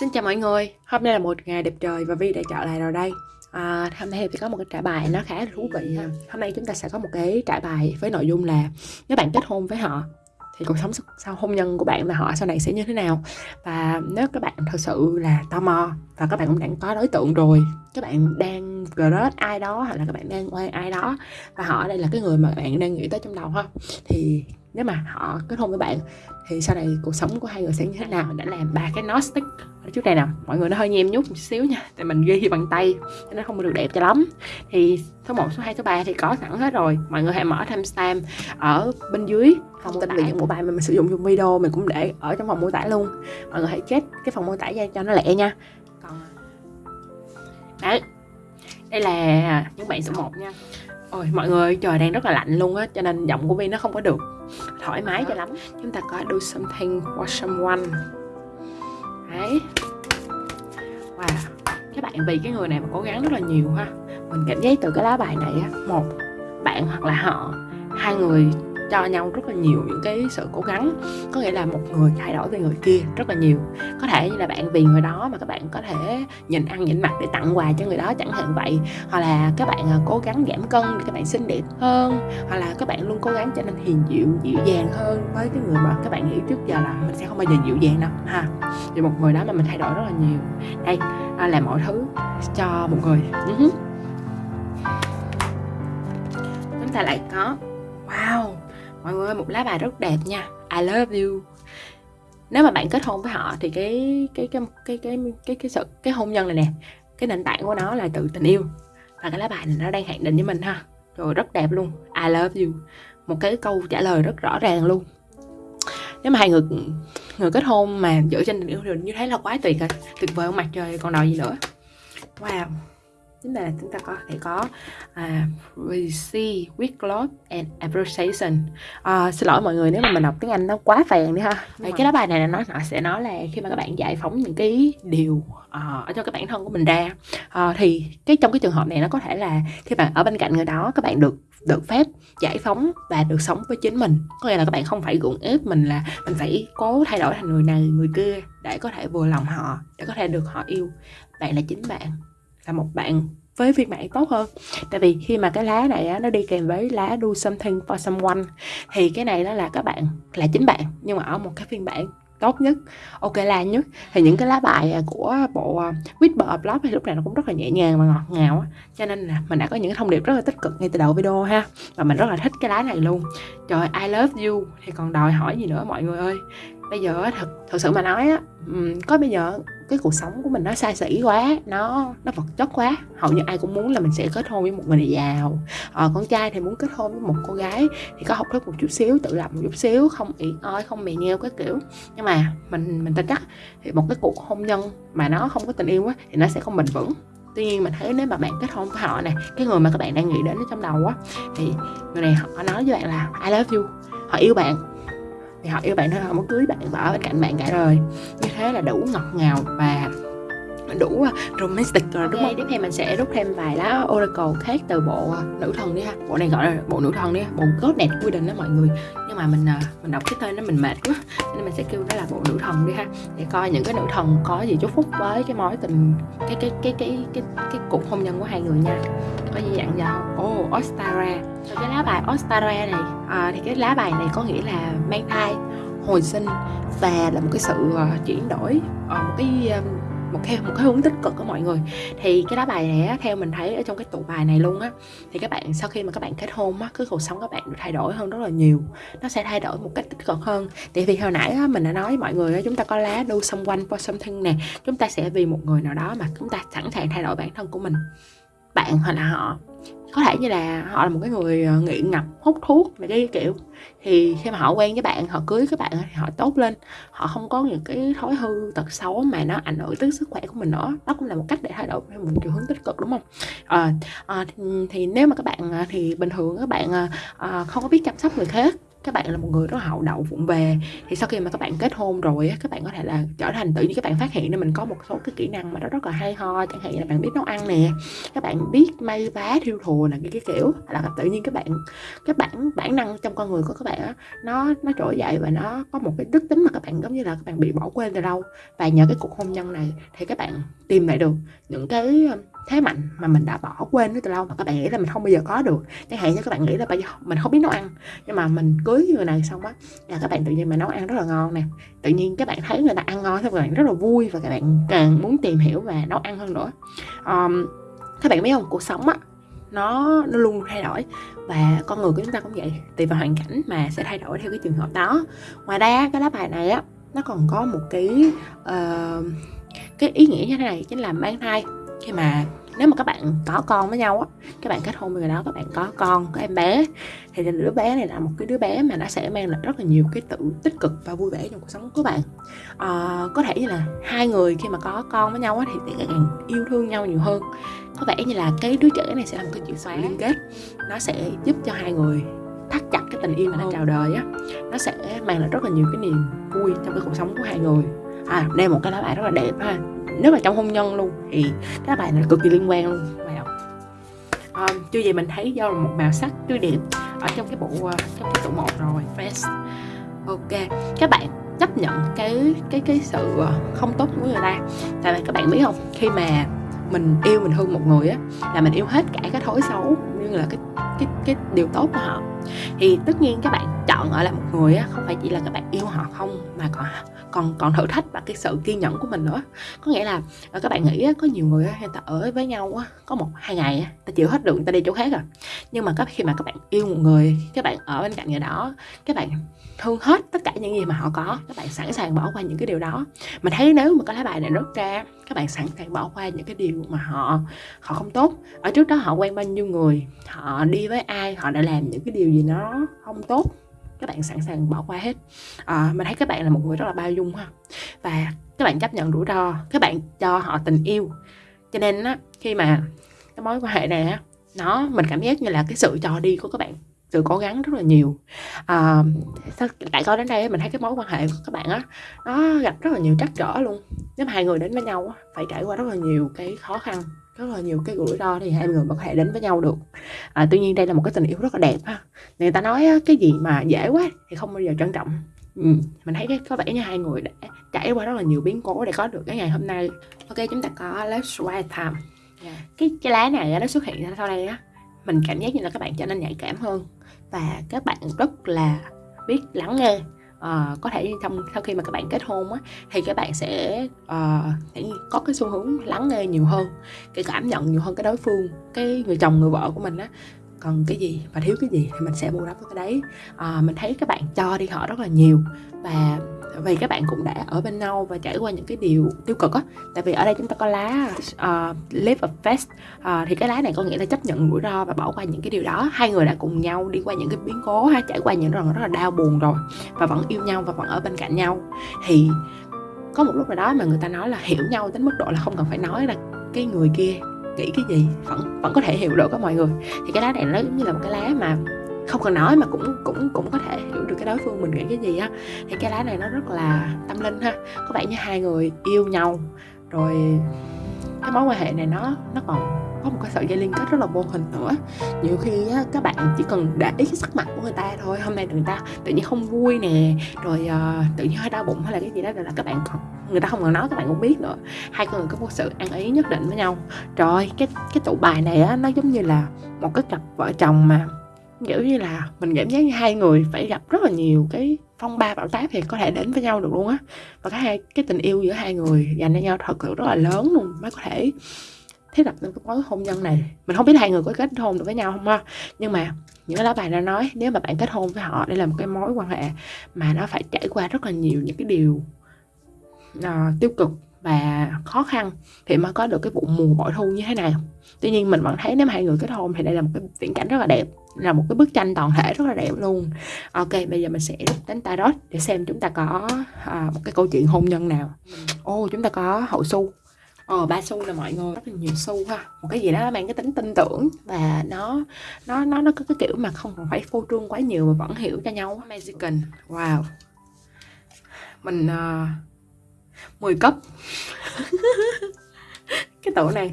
Xin chào mọi người, hôm nay là một ngày đẹp trời và Vi đã trở lại rồi đây. À, Hôm nay thì có một cái trải bài nó khá là thú vị ha. Hôm nay chúng ta sẽ có một cái trải bài với nội dung là Nếu bạn kết hôn với họ thì cuộc sống sau hôn nhân của bạn và họ sau này sẽ như thế nào? Và nếu các bạn thật sự là tò mò và các bạn cũng đang có đối tượng rồi các bạn đang crush ai đó hoặc là các bạn đang quen ai đó và họ đây là cái người mà bạn đang nghĩ tới trong đầu ha thì nếu mà họ kết hôn với bạn thì sau này cuộc sống của hai người sẽ như thế nào? Mình đã làm ba cái stick ở trước đây nè mọi người nó hơi nhem nhút một xíu nha tại mình ghi bằng tay cho nó không được đẹp cho lắm. Thì số 1, số 2, số 3 thì có sẵn hết rồi. Mọi người hãy mở timestamp ở bên dưới thông tin về những mẫu bài mà mình sử dụng trong video mình cũng để ở trong phòng mô tả luôn. Mọi người hãy check cái phòng mô tả ra cho nó lẹ nha. Còn đấy đây là những bạn số 1 nha Ôi mọi người trời đang rất là lạnh luôn á Cho nên giọng của Vi nó không có được thoải mái cho lắm. Chúng ta có do something for someone. Đấy. Wow Các bạn vì cái người này mà cố gắng rất là nhiều ha. Mình cảm giác từ cái lá bài này á Một bạn hoặc là họ Hai người cho nhau rất là nhiều những cái sự cố gắng. Có nghĩa là một người thay đổi về người kia rất là nhiều. Có thể như là bạn vì người đó mà các bạn có thể nhìn ăn nhìn mặt để tặng quà cho người đó, chẳng hạn vậy. Hoặc là các bạn à, cố gắng giảm cân để các bạn xinh đẹp hơn. Hoặc là các bạn luôn cố gắng trở nên hiền dịu dịu dàng hơn với cái người mà các bạn nghĩ trước giờ là mình sẽ không bao giờ dịu dàng đâu, ha. Vì một người đó mà mình thay đổi rất là nhiều. Đây à, là làm mọi thứ cho một người. Ừ Chúng ta lại có, wow mọi người một lá bài rất đẹp nha. I love you. Nếu mà bạn kết hôn với họ thì cái cái cái cái cái cái cái sự, cái hôn nhân này nè, cái nền tảng của nó là từ tình yêu. Và cái lá bài này nó đang hạn định với mình ha. Rồi rất đẹp luôn. I love you. Một cái câu trả lời rất rõ ràng luôn. Nếu mà hai người người kết hôn mà dựa trên tình yêu thì như thế là quá tuyệt rồi. Tuyệt vời không mặt trời, còn đòi gì nữa? Wow chính là chúng ta có thể có uh, receive with love and appreciation. Uh, xin lỗi mọi người nếu mà mình đọc tiếng Anh nó quá phèn đi ha. Vậy cái đó bài này nó nó sẽ nói là khi mà các bạn giải phóng những cái điều uh, ở cho cái bản thân của mình ra. Uh, thì cái trong cái trường hợp này nó có thể là khi bạn ở bên cạnh người đó các bạn được được phép giải phóng và được sống với chính mình. Có nghĩa là các bạn không phải gượng ép mình là mình phải cố thay đổi thành người này người kia để có thể vừa lòng họ để có thể được họ yêu. Bạn là chính bạn là một bạn với phiên bản tốt hơn. Tại vì khi mà cái lá này á, nó đi kèm với lá do something for someone thì cái này nó là các bạn là chính bạn nhưng mà ở một cái phiên bản tốt nhất ok la nhất. Thì những cái lá bài à, của bộ à, Whisper Blog thì lúc này nó cũng rất là nhẹ nhàng và ngọt ngào á. cho nên là mình đã có những thông điệp rất là tích cực ngay từ đầu video ha. Và mình rất là thích cái lá này luôn. Trời I love you. Thì còn đòi hỏi gì nữa mọi người ơi? Bây giờ thật thật sự mà nói á có bây giờ cái cuộc sống của mình nó xa xỉ quá nó nó vật chất quá. Hầu như ai cũng muốn là mình sẽ kết hôn với một người giàu. Ờ, con trai thì muốn kết hôn với một cô gái thì có học thức một chút xíu tự lập một chút xíu không ỉ oi không mè nheo cái kiểu. Nhưng mà mình mình tin chắc thì một cái cuộc hôn nhân mà nó không có tình yêu á thì nó sẽ không bền vững. Tuy nhiên mình thấy nếu mà bạn kết hôn với họ này cái người mà các bạn đang nghĩ đến ở trong đầu á thì người này họ nói với bạn là I love you. Họ yêu bạn thì họ yêu bạn thôi, họ muốn cưới bạn và ở bên cạnh bạn cả đời. Như thế là đủ ngọt ngào và đủ à, romantic rồi đúng không? Tiếp theo mình sẽ rút thêm vài lá oracle khác từ bộ à, nữ thần đi ha. Bộ này gọi là bộ nữ thần đi ha, bộ Goddess Widen đó mọi người. Nhưng mà mình à, mình đọc cái tên nó mình mệt quá nên mình sẽ kêu nó là bộ nữ thần đi ha để coi những cái nữ thần có gì chúc phúc với cái mối tình cái cái cái cái cái cái, cuộc hôn nhân của hai người nha. Có gì dặn dò. Ồ, oh, Ostara. Rồi cái lá bài Ostara này à, thì cái lá bài này có nghĩa là mang thai hồi sinh và là một cái sự uh, chuyển đổi uh, một cái um, một cái một cái hướng tích cực của mọi người. Thì cái lá bài này á, theo mình thấy ở trong cái tụ bài này luôn á thì các bạn sau khi mà các bạn kết hôn á cái cuộc sống các bạn được thay đổi hơn rất là nhiều nó sẽ thay đổi một cách tích cực hơn. Tại vì hồi nãy á, mình đã nói với mọi người á, chúng ta có lá do someone for something nè chúng ta sẽ vì một người nào đó mà chúng ta sẵn sàng thay đổi bản thân của mình. Bạn hoặc là họ có thể như là họ là một cái người ờ, nghiện ngập hút thuốc này cái kiểu. Thì khi mà họ quen với bạn họ cưới các bạn thì họ tốt lên. Họ không có những cái thói hư tật xấu mà nó ảnh hưởng tới sức khỏe của mình nữa. Đó cũng là một cách để thay đổi theo một chiều hướng tích cực đúng không? À, à, thì, thì nếu mà các bạn thì bình thường các bạn à, không có biết chăm sóc người khác các bạn là một người rất hậu đậu vụng về. Thì sau khi mà các bạn kết hôn rồi á các bạn có thể là trở thành tự nhiên các bạn phát hiện nên mình có một số cái kỹ năng mà nó rất là hay ho. Chẳng hạn như là bạn biết nấu ăn nè các bạn biết may vá thiêu thùa là cái, cái kiểu. Là tự nhiên các bạn cái bản bản năng trong con người của các bạn á nó nó trỗi dậy và nó có một cái đức tính mà các bạn giống như là các bạn bị bỏ quên từ đâu và nhờ cái cuộc hôn nhân này thì các bạn tìm lại được những cái thế mạnh mà mình đã bỏ quên từ lâu mà các bạn nghĩ là mình không bao giờ có được. Chẳng hạn như các bạn nghĩ là bây giờ mình không biết nấu ăn nhưng mà mình cưới người này xong á là các bạn tự nhiên mà nấu ăn rất là ngon nè. Tự nhiên các bạn thấy người ta ăn ngon thì các bạn rất là vui và các bạn càng muốn tìm hiểu và nấu ăn hơn nữa. Um, các bạn biết không? Cuộc sống á nó nó luôn thay đổi và con người của chúng ta cũng vậy tùy vào hoàn cảnh mà sẽ thay đổi theo cái trường hợp đó. Ngoài ra cái lá bài này á nó còn có một cái uh, cái ý nghĩa như thế này chính là mang thai khi mà nếu mà các bạn có con với nhau á các bạn kết hôn với người đó các bạn có con có em bé thì đứa bé này là một cái đứa bé mà nó sẽ mang lại rất là nhiều cái tự tích cực và vui vẻ trong cuộc sống của bạn. À, có thể như là hai người khi mà có con với nhau á thì sẽ càng yêu thương nhau nhiều hơn. Có vẻ như là cái đứa trẻ này sẽ là một cái chìa xóa liên kết. Nó sẽ giúp cho hai người thắt chặt cái tình yêu mà nó chào đời á. Nó sẽ mang lại rất là nhiều cái niềm vui trong cái cuộc sống của hai người. À đây một cái lá bài rất là đẹp ha nếu mà trong hôn nhân luôn thì cái bài này cực kỳ liên quan luôn. Wow. à, chưa gì mình thấy do là một màu sắc tươi đẹp ở trong cái bộ ờ, trong cái tủ một rồi fresh. Ok các bạn chấp nhận cái cái cái sự à, không tốt của người ta. Tại vì các bạn biết không khi mà mình yêu mình thương một người á là mình yêu hết cả cái thói xấu như là cái cái cái điều tốt của họ thì tất nhiên các bạn chọn ở lại một người á không phải chỉ là các bạn yêu họ không mà còn còn còn thử thách và cái sự kiên nhẫn của mình nữa. Có nghĩa là ờ, các bạn nghĩ á, có nhiều người á, người ta ở với nhau á, có một hai ngày á, ta chịu hết được người ta đi chỗ khác rồi nhưng mà khi mà các bạn yêu một người các bạn ở bên cạnh người đó các bạn thương hết tất cả những gì mà họ có các bạn sẵn sàng bỏ qua những cái điều đó. Mình thấy nếu mà có lá bài này rút ra các bạn sẵn sàng bỏ qua những cái điều mà họ họ không tốt. Ở trước đó họ quen bao nhiêu người họ đi với ai họ đã làm những cái điều gì nó không tốt các bạn sẵn sàng bỏ qua hết. À, mình thấy các bạn là một người rất là bao dung ha. Và các bạn chấp nhận rủi ro các bạn cho họ tình yêu. Cho nên á khi mà cái mối quan hệ này á nó mình cảm giác như là cái sự cho đi của các bạn sự cố gắng rất là nhiều. À, tại coi đến đây mình thấy cái mối quan hệ của các bạn á nó gặp rất là nhiều trắc trở luôn. Nếu mà hai người đến với nhau á phải trải qua rất là nhiều cái khó khăn rất là nhiều cái rủi ro thì hai người mới có thể đến với nhau được. À, tuy nhiên đây là một cái tình yêu rất là đẹp ha. Người ta nói cái gì mà dễ quá thì không bao giờ trân trọng. Ừ, mình thấy cái có vẻ như hai người đã trải qua rất là nhiều biến cố để có được cái ngày hôm nay. Ok chúng ta có let's write time. Yeah. cái cái lá này nó xuất hiện ra sau đây á. Mình cảm giác như là các bạn trở nên nhạy cảm hơn. Và các bạn rất là biết lắng nghe uh, có thể trong sau khi mà các bạn kết hôn á thì các bạn sẽ uh, có cái xu hướng lắng nghe nhiều hơn cái cảm nhận nhiều hơn cái đối phương cái người chồng người vợ của mình á cần cái gì và thiếu cái gì thì mình sẽ bù đắp cái đấy. À, mình thấy các bạn cho đi họ rất là nhiều và vì các bạn cũng đã ở bên nhau và trải qua những cái điều tiêu cực á tại vì ở đây chúng ta có lá uh, live a fast uh, à, thì cái lá này có nghĩa là chấp nhận rủi ro và bỏ qua những cái điều đó. Hai người đã cùng nhau đi qua những cái biến cố hay trải qua những lần rất là đau buồn rồi và vẫn yêu nhau và vẫn ở bên cạnh nhau. Thì có một lúc nào đó mà người ta nói là hiểu nhau đến mức độ là không cần phải nói là cái người kia nghĩ cái gì, vẫn vẫn có thể hiểu được các mọi người. Thì cái lá này nó giống như là một cái lá mà không cần nói mà cũng cũng cũng có thể hiểu được cái đối phương mình nghĩ cái gì á. Thì cái lá này nó rất là tâm linh ha. Có vẻ như hai người yêu nhau, rồi cái mối quan hệ này nó nó còn có một cái sợi dây liên kết rất là vô hình nữa. Nhiều khi á, các bạn chỉ cần để ý cái sắc mặt của người ta thôi hôm nay người ta tự nhiên không vui nè rồi uh, tự nhiên hơi đau bụng hay là cái gì đó là các bạn còn người ta không cần nói các bạn cũng biết nữa. Hai con người có một sự ăn ý nhất định với nhau. Rồi cái cái tụ bài này á nó giống như là một cái cặp vợ chồng mà kiểu như là mình cảm giác như hai người phải gặp rất là nhiều cái phong ba bão táp thì có thể đến với nhau được luôn á. Và cái hai cái tình yêu giữa hai người dành cho nhau thật sự rất là lớn luôn mới có thể thiết lập nên cái mối hôn nhân này. Mình không biết hai người có kết hôn được với nhau không ha nhưng mà những cái lá bài đã nói nếu mà bạn kết hôn với họ đây là một cái mối quan hệ mà nó phải trải qua rất là nhiều những cái điều uh, tiêu cực và khó khăn thì mới có được cái vụ mùa bội thu như thế này. Tuy nhiên mình vẫn thấy nếu mà hai người kết hôn thì đây là một cái viễn cảnh rất là đẹp là một cái bức tranh toàn thể rất là đẹp luôn. Ok bây giờ mình sẽ đến tarot để xem chúng ta có à, một cái câu chuyện hôn nhân nào. Ô oh, chúng ta có hậu su. Ờ ba xu là mọi người. Rất là nhiều xu ha. Một cái gì đó mang cái tính tin tưởng và nó nó nó nó có cái kiểu mà không còn phải phô trương quá nhiều mà vẫn hiểu cho nhau. Mexican wow. Mình uh, 10 cấp. Cái tổ này.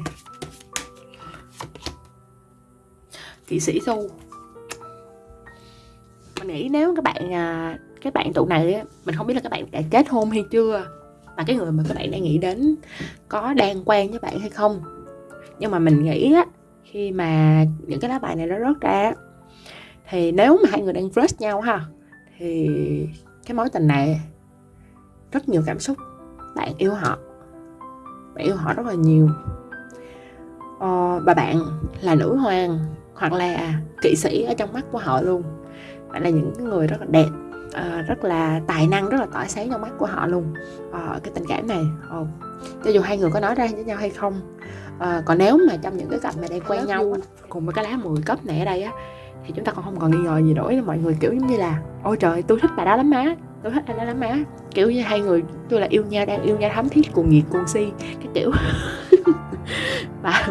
Kỵ sĩ thu mình nghĩ nếu các bạn à, các bạn tụ này mình không biết là các bạn đã kết hôn hay chưa mà cái người mà các bạn đang nghĩ đến có đang quen với bạn hay không. Nhưng mà mình nghĩ á khi mà những cái lá bài này nó rớt ra thì nếu mà hai người đang crush nhau ha thì cái mối tình này rất nhiều cảm xúc bạn yêu họ. Bạn yêu họ rất là nhiều. Ờ, và bạn là nữ hoàng hoặc là kỵ sĩ ở trong mắt của họ luôn. Bạn là những người rất là đẹp à, rất là tài năng rất là tỏa sáng trong mắt của họ luôn. À, cái tình cảm này à, cho dù hai người có nói ra với nhau hay không à, còn nếu mà trong những cái cặp mà đang quen nhau cùng với cái lá 10 cấp này ở đây á thì chúng ta còn không còn nghi ngờ gì nữa mọi người kiểu giống như là ôi trời tôi thích bà đó lắm má tôi thích anh đó lắm má. Kiểu như hai người tôi là yêu nhau đang yêu nhau thắm thiết cuồng nhiệt cuồng si cái kiểu và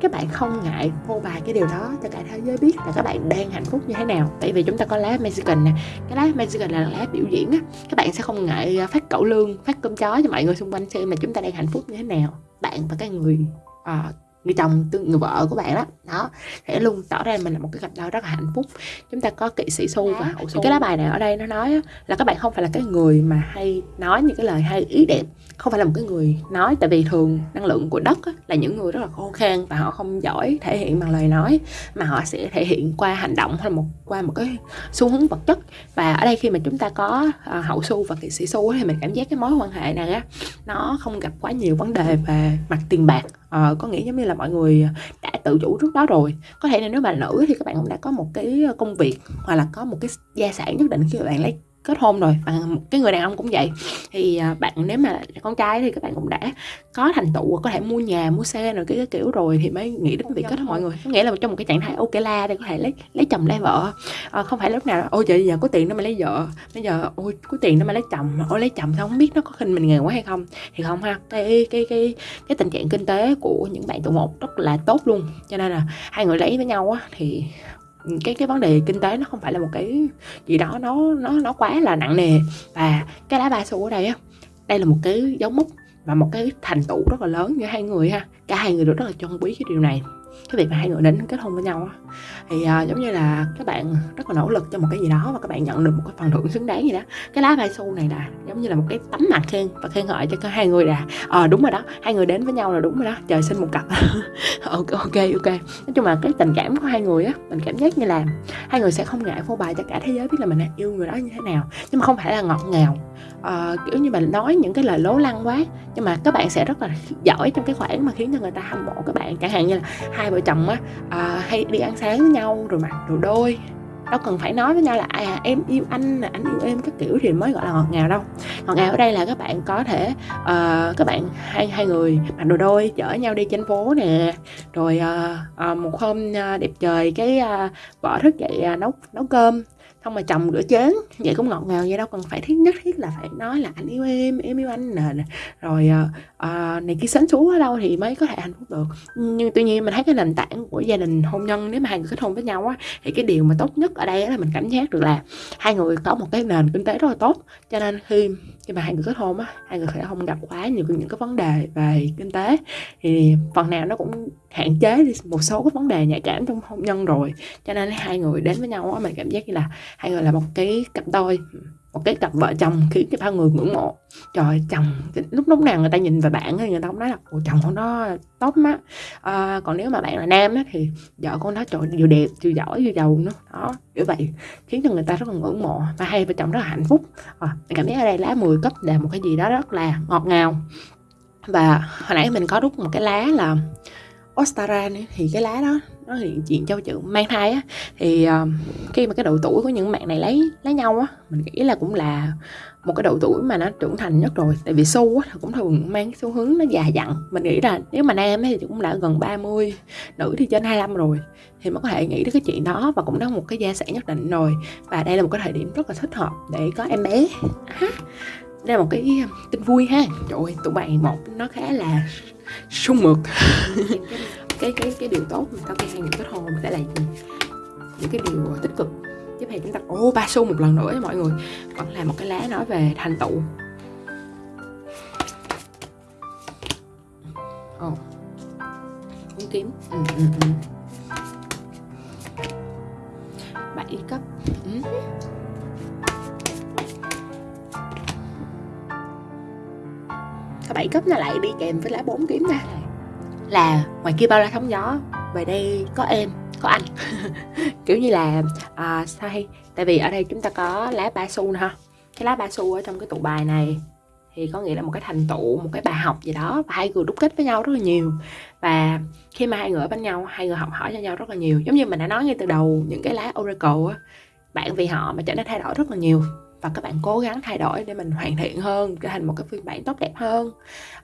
các bạn không ngại phô bày cái điều đó cho cả thế giới biết là các bạn đang hạnh phúc như thế nào. Tại vì chúng ta có lá Mexican nè cái lá Mexican là lá biểu diễn á các bạn sẽ không ngại à, phát cẩu lương phát cơm chó cho mọi người xung quanh xem mà chúng ta đang hạnh phúc như thế nào. Bạn và cái người uh, người chồng người vợ của bạn đó. Đó sẽ luôn tỏ ra mình là một cái cặp đôi rất là hạnh phúc. Chúng ta có kỵ sĩ xu và hậu xu cái lá bài này ở đây nó nói là các bạn không phải là cái người mà hay nói những cái lời hay ý đẹp. Không phải là một cái người nói tại vì thường năng lượng của đất là những người rất là khô khan và họ không giỏi thể hiện bằng lời nói mà họ sẽ thể hiện qua hành động hay một qua một cái xu hướng vật chất. Và ở đây khi mà chúng ta có uh, hậu xu và kỵ sĩ xu thì mình cảm giác cái mối quan hệ này á nó không gặp quá nhiều vấn đề về mặt tiền bạc uh, có nghĩa giống như là mọi người đã tự chủ trước đó rồi. Có thể là nếu bạn nữ thì các bạn cũng đã có một cái công việc hoặc là có một cái gia sản nhất định khi mà bạn lấy kết hôn rồi. Và cái người đàn ông cũng vậy. Thì à, bạn nếu mà con trai thì các bạn cũng đã có thành tựu có thể mua nhà mua xe rồi cái, cái kiểu rồi thì mới nghĩ đến việc kết hôn mọi người. Có nghĩa là trong một cái trạng thái ok la để có thể lấy lấy chồng lấy vợ. À, không phải lúc nào ôi trời giờ có tiền nó mới lấy vợ. Bây giờ ôi có tiền nó mới lấy chồng ôi lấy chồng sao không biết nó có khinh mình nghèo quá hay không. Thì không ha cái cái cái cái tình trạng kinh tế của những bạn tụ một rất là tốt luôn. Cho nên là hai người lấy với nhau á thì cái cái vấn đề kinh tế nó không phải là một cái gì đó nó nó nó quá là nặng nề. Và cái lá ba xu ở đây á, đây là một cái dấu mốc và một cái thành tựu rất là lớn giữa hai người ha. Cả hai người đều rất là trân quý cái điều này cái việc mà hai người đến kết hôn với nhau á thì uh, giống như là các bạn rất là nỗ lực cho một cái gì đó và các bạn nhận được một cái phần thưởng xứng đáng gì đó. Cái lá vai xu này là giống như là một cái tấm mặt khen và khen ngợi cho cả hai người là ờ à, đúng rồi đó hai người đến với nhau là đúng rồi đó trời sinh một cặp. Ok ok ok. Nói chung là cái tình cảm của hai người á mình cảm giác như là hai người sẽ không ngại phô bày cho cả thế giới biết là mình yêu người đó như thế nào nhưng mà không phải là ngọt ngào. À, kiểu như mình nói những cái lời lố lăng quá nhưng mà các bạn sẽ rất là giỏi trong cái khoản mà khiến cho người ta hâm mộ các bạn. Chẳng hạn như là hai vợ chồng á à, hay đi ăn sáng với nhau rồi mặc đồ đôi. Đâu cần phải nói với nhau là à em yêu anh là anh yêu em các kiểu thì mới gọi là ngọt ngào đâu. Ngọt ngào ở đây là các bạn có thể uh, các bạn hai hai người mặc đồ đôi chở nhau đi trên phố nè. Rồi uh, uh, một hôm uh, đẹp trời cái uh, vợ thức dậy uh, nấu nấu cơm xong mà chồng rửa chén. Vậy cũng ngọt ngào vậy đâu cần phải thiết nhất thiết là phải nói là anh yêu em em yêu anh nè rồi à, này kia sánh số ở đâu thì mới có thể hạnh phúc được. Nhưng tuy nhiên mình thấy cái nền tảng của gia đình hôn nhân nếu mà hai người kết hôn với nhau á thì cái điều mà tốt nhất ở đây là mình cảm giác được là hai người có một cái nền kinh tế rất là tốt. Cho nên khi khi mà hai người kết hôn á hai người sẽ không gặp quá nhiều những cái vấn đề về kinh tế. Thì phần nào nó cũng hạn chế đi một số cái vấn đề nhạy cảm trong hôn nhân rồi. Cho nên hai người đến với nhau á mình cảm giác như là hai người là một cái cặp đôi một cái cặp vợ chồng khiến cho bao người ngưỡng mộ. Trời chồng lúc lúc nào người ta nhìn vào bạn thì người ta cũng nói là ồ chồng con đó tốt á. À, còn nếu mà bạn là nam á, thì vợ con đó trời vừa đẹp vừa giỏi vừa giàu nữa. Đó như vậy khiến cho người ta rất là ngưỡng mộ. Và hai vợ chồng rất là hạnh phúc. À, cảm thấy ở đây lá 10 cấp là một cái gì đó rất là ngọt ngào. Và hồi nãy mình có rút một cái lá là Ostara thì cái lá đó nó hiện diện cho chữ mang thai á thì uh, khi mà cái độ tuổi của những bạn này lấy lấy nhau á mình nghĩ là cũng là một cái độ tuổi mà nó trưởng thành nhất rồi. Tại vì xu á cũng thường mang xu hướng nó già dặn. Mình nghĩ là nếu mà nam thì cũng đã gần 30 nữ thì trên 25 rồi thì mới có thể nghĩ đến cái chuyện đó và cũng đã một cái gia sản nhất định rồi. Và đây là một cái thời điểm rất là thích hợp để có em bé. Đây là một cái ờ, tin vui ha. Trời ơi tụi bạn một nó khá là sung mượt. cái cái cái điều tốt mà sau khi hai người kết hôn sẽ là gì? Những cái điều tích cực. Tiếp theo chúng ta ô ba xu một lần nữa mọi người. Vẫn là một cái lá nói về thành tựu. Ồ. Oh. bốn kiếm. Ừ, ừ, ừ. bảy cấp. Ừ. cái bảy cấp nó lại đi kèm với lá bốn kiếm nè là ngoài kia bao la sóng gió về đây có em có anh. Kiểu như là à, sao hay tại vì ở đây chúng ta có lá ba xu nè ha. Cái lá ba xu ở trong cái tụ bài này thì có nghĩa là một cái thành tựu một cái bài học gì đó và hai người đúc kết với nhau rất là nhiều. Và khi mà hai người ở bên nhau hai người học hỏi cho nhau rất là nhiều. Giống như mình đã nói ngay từ đầu những cái lá oracle á bạn vì họ mà trở nên thay đổi rất là nhiều và các bạn cố gắng thay đổi để mình hoàn thiện hơn trở thành một cái phiên bản tốt đẹp hơn.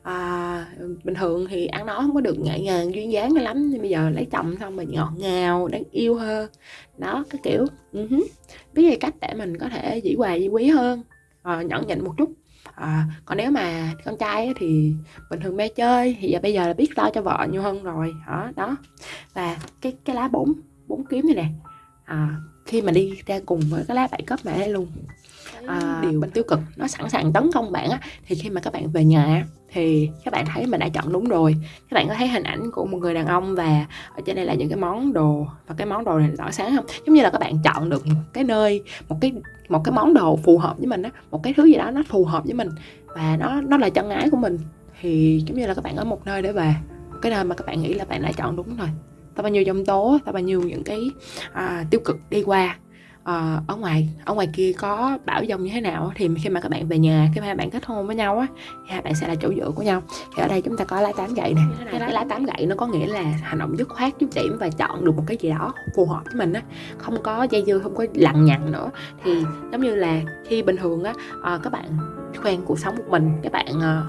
À, bình thường thì ăn nói không có được nhẹ nhàng duyên dáng lắm nhưng bây giờ lấy chồng xong mình ngọt ngào đáng yêu hơn. Đó cái kiểu uh-huh. biết về cách để mình có thể dĩ hòa dĩ quý hơn à, nhẫn nhịn một chút. À, còn nếu mà con trai thì bình thường mê chơi thì giờ bây giờ là biết lo cho vợ nhiều hơn rồi. Đó đó. Và cái cái lá bốn bốn kiếm này nè. À, khi mà đi ra cùng với cái lá bảy cấp mẹ luôn à, điều bên tiêu cực nó sẵn sàng tấn công bạn á thì khi mà các bạn về nhà thì các bạn thấy mình đã chọn đúng rồi. Các bạn có thấy hình ảnh của một người đàn ông và ở trên đây là những cái món đồ và cái món đồ này tỏ sáng không? Giống như là các bạn chọn được một cái nơi một cái một cái món đồ phù hợp với mình á một cái thứ gì đó nó phù hợp với mình và nó nó là chân ái của mình thì giống như là các bạn ở một nơi để về một cái nơi mà các bạn nghĩ là bạn đã chọn đúng rồi. Ta bao nhiêu dòng tố ta bao nhiêu những cái à, tiêu cực đi qua à, ở ngoài ở ngoài kia có bảo dông như thế nào thì khi mà các bạn về nhà khi mà hai bạn kết hôn với nhau á thì hai bạn sẽ là chỗ dựa của nhau. Thì ở đây chúng ta có lá tám gậy này cái, cái lá tám gậy nó có nghĩa là hành động dứt khoát chút điểm và chọn được một cái gì đó phù hợp với mình á. Không có dây dưa không có lằng nhằng nữa. Thì giống như là khi bình thường á à, các bạn quen cuộc sống một mình các bạn à,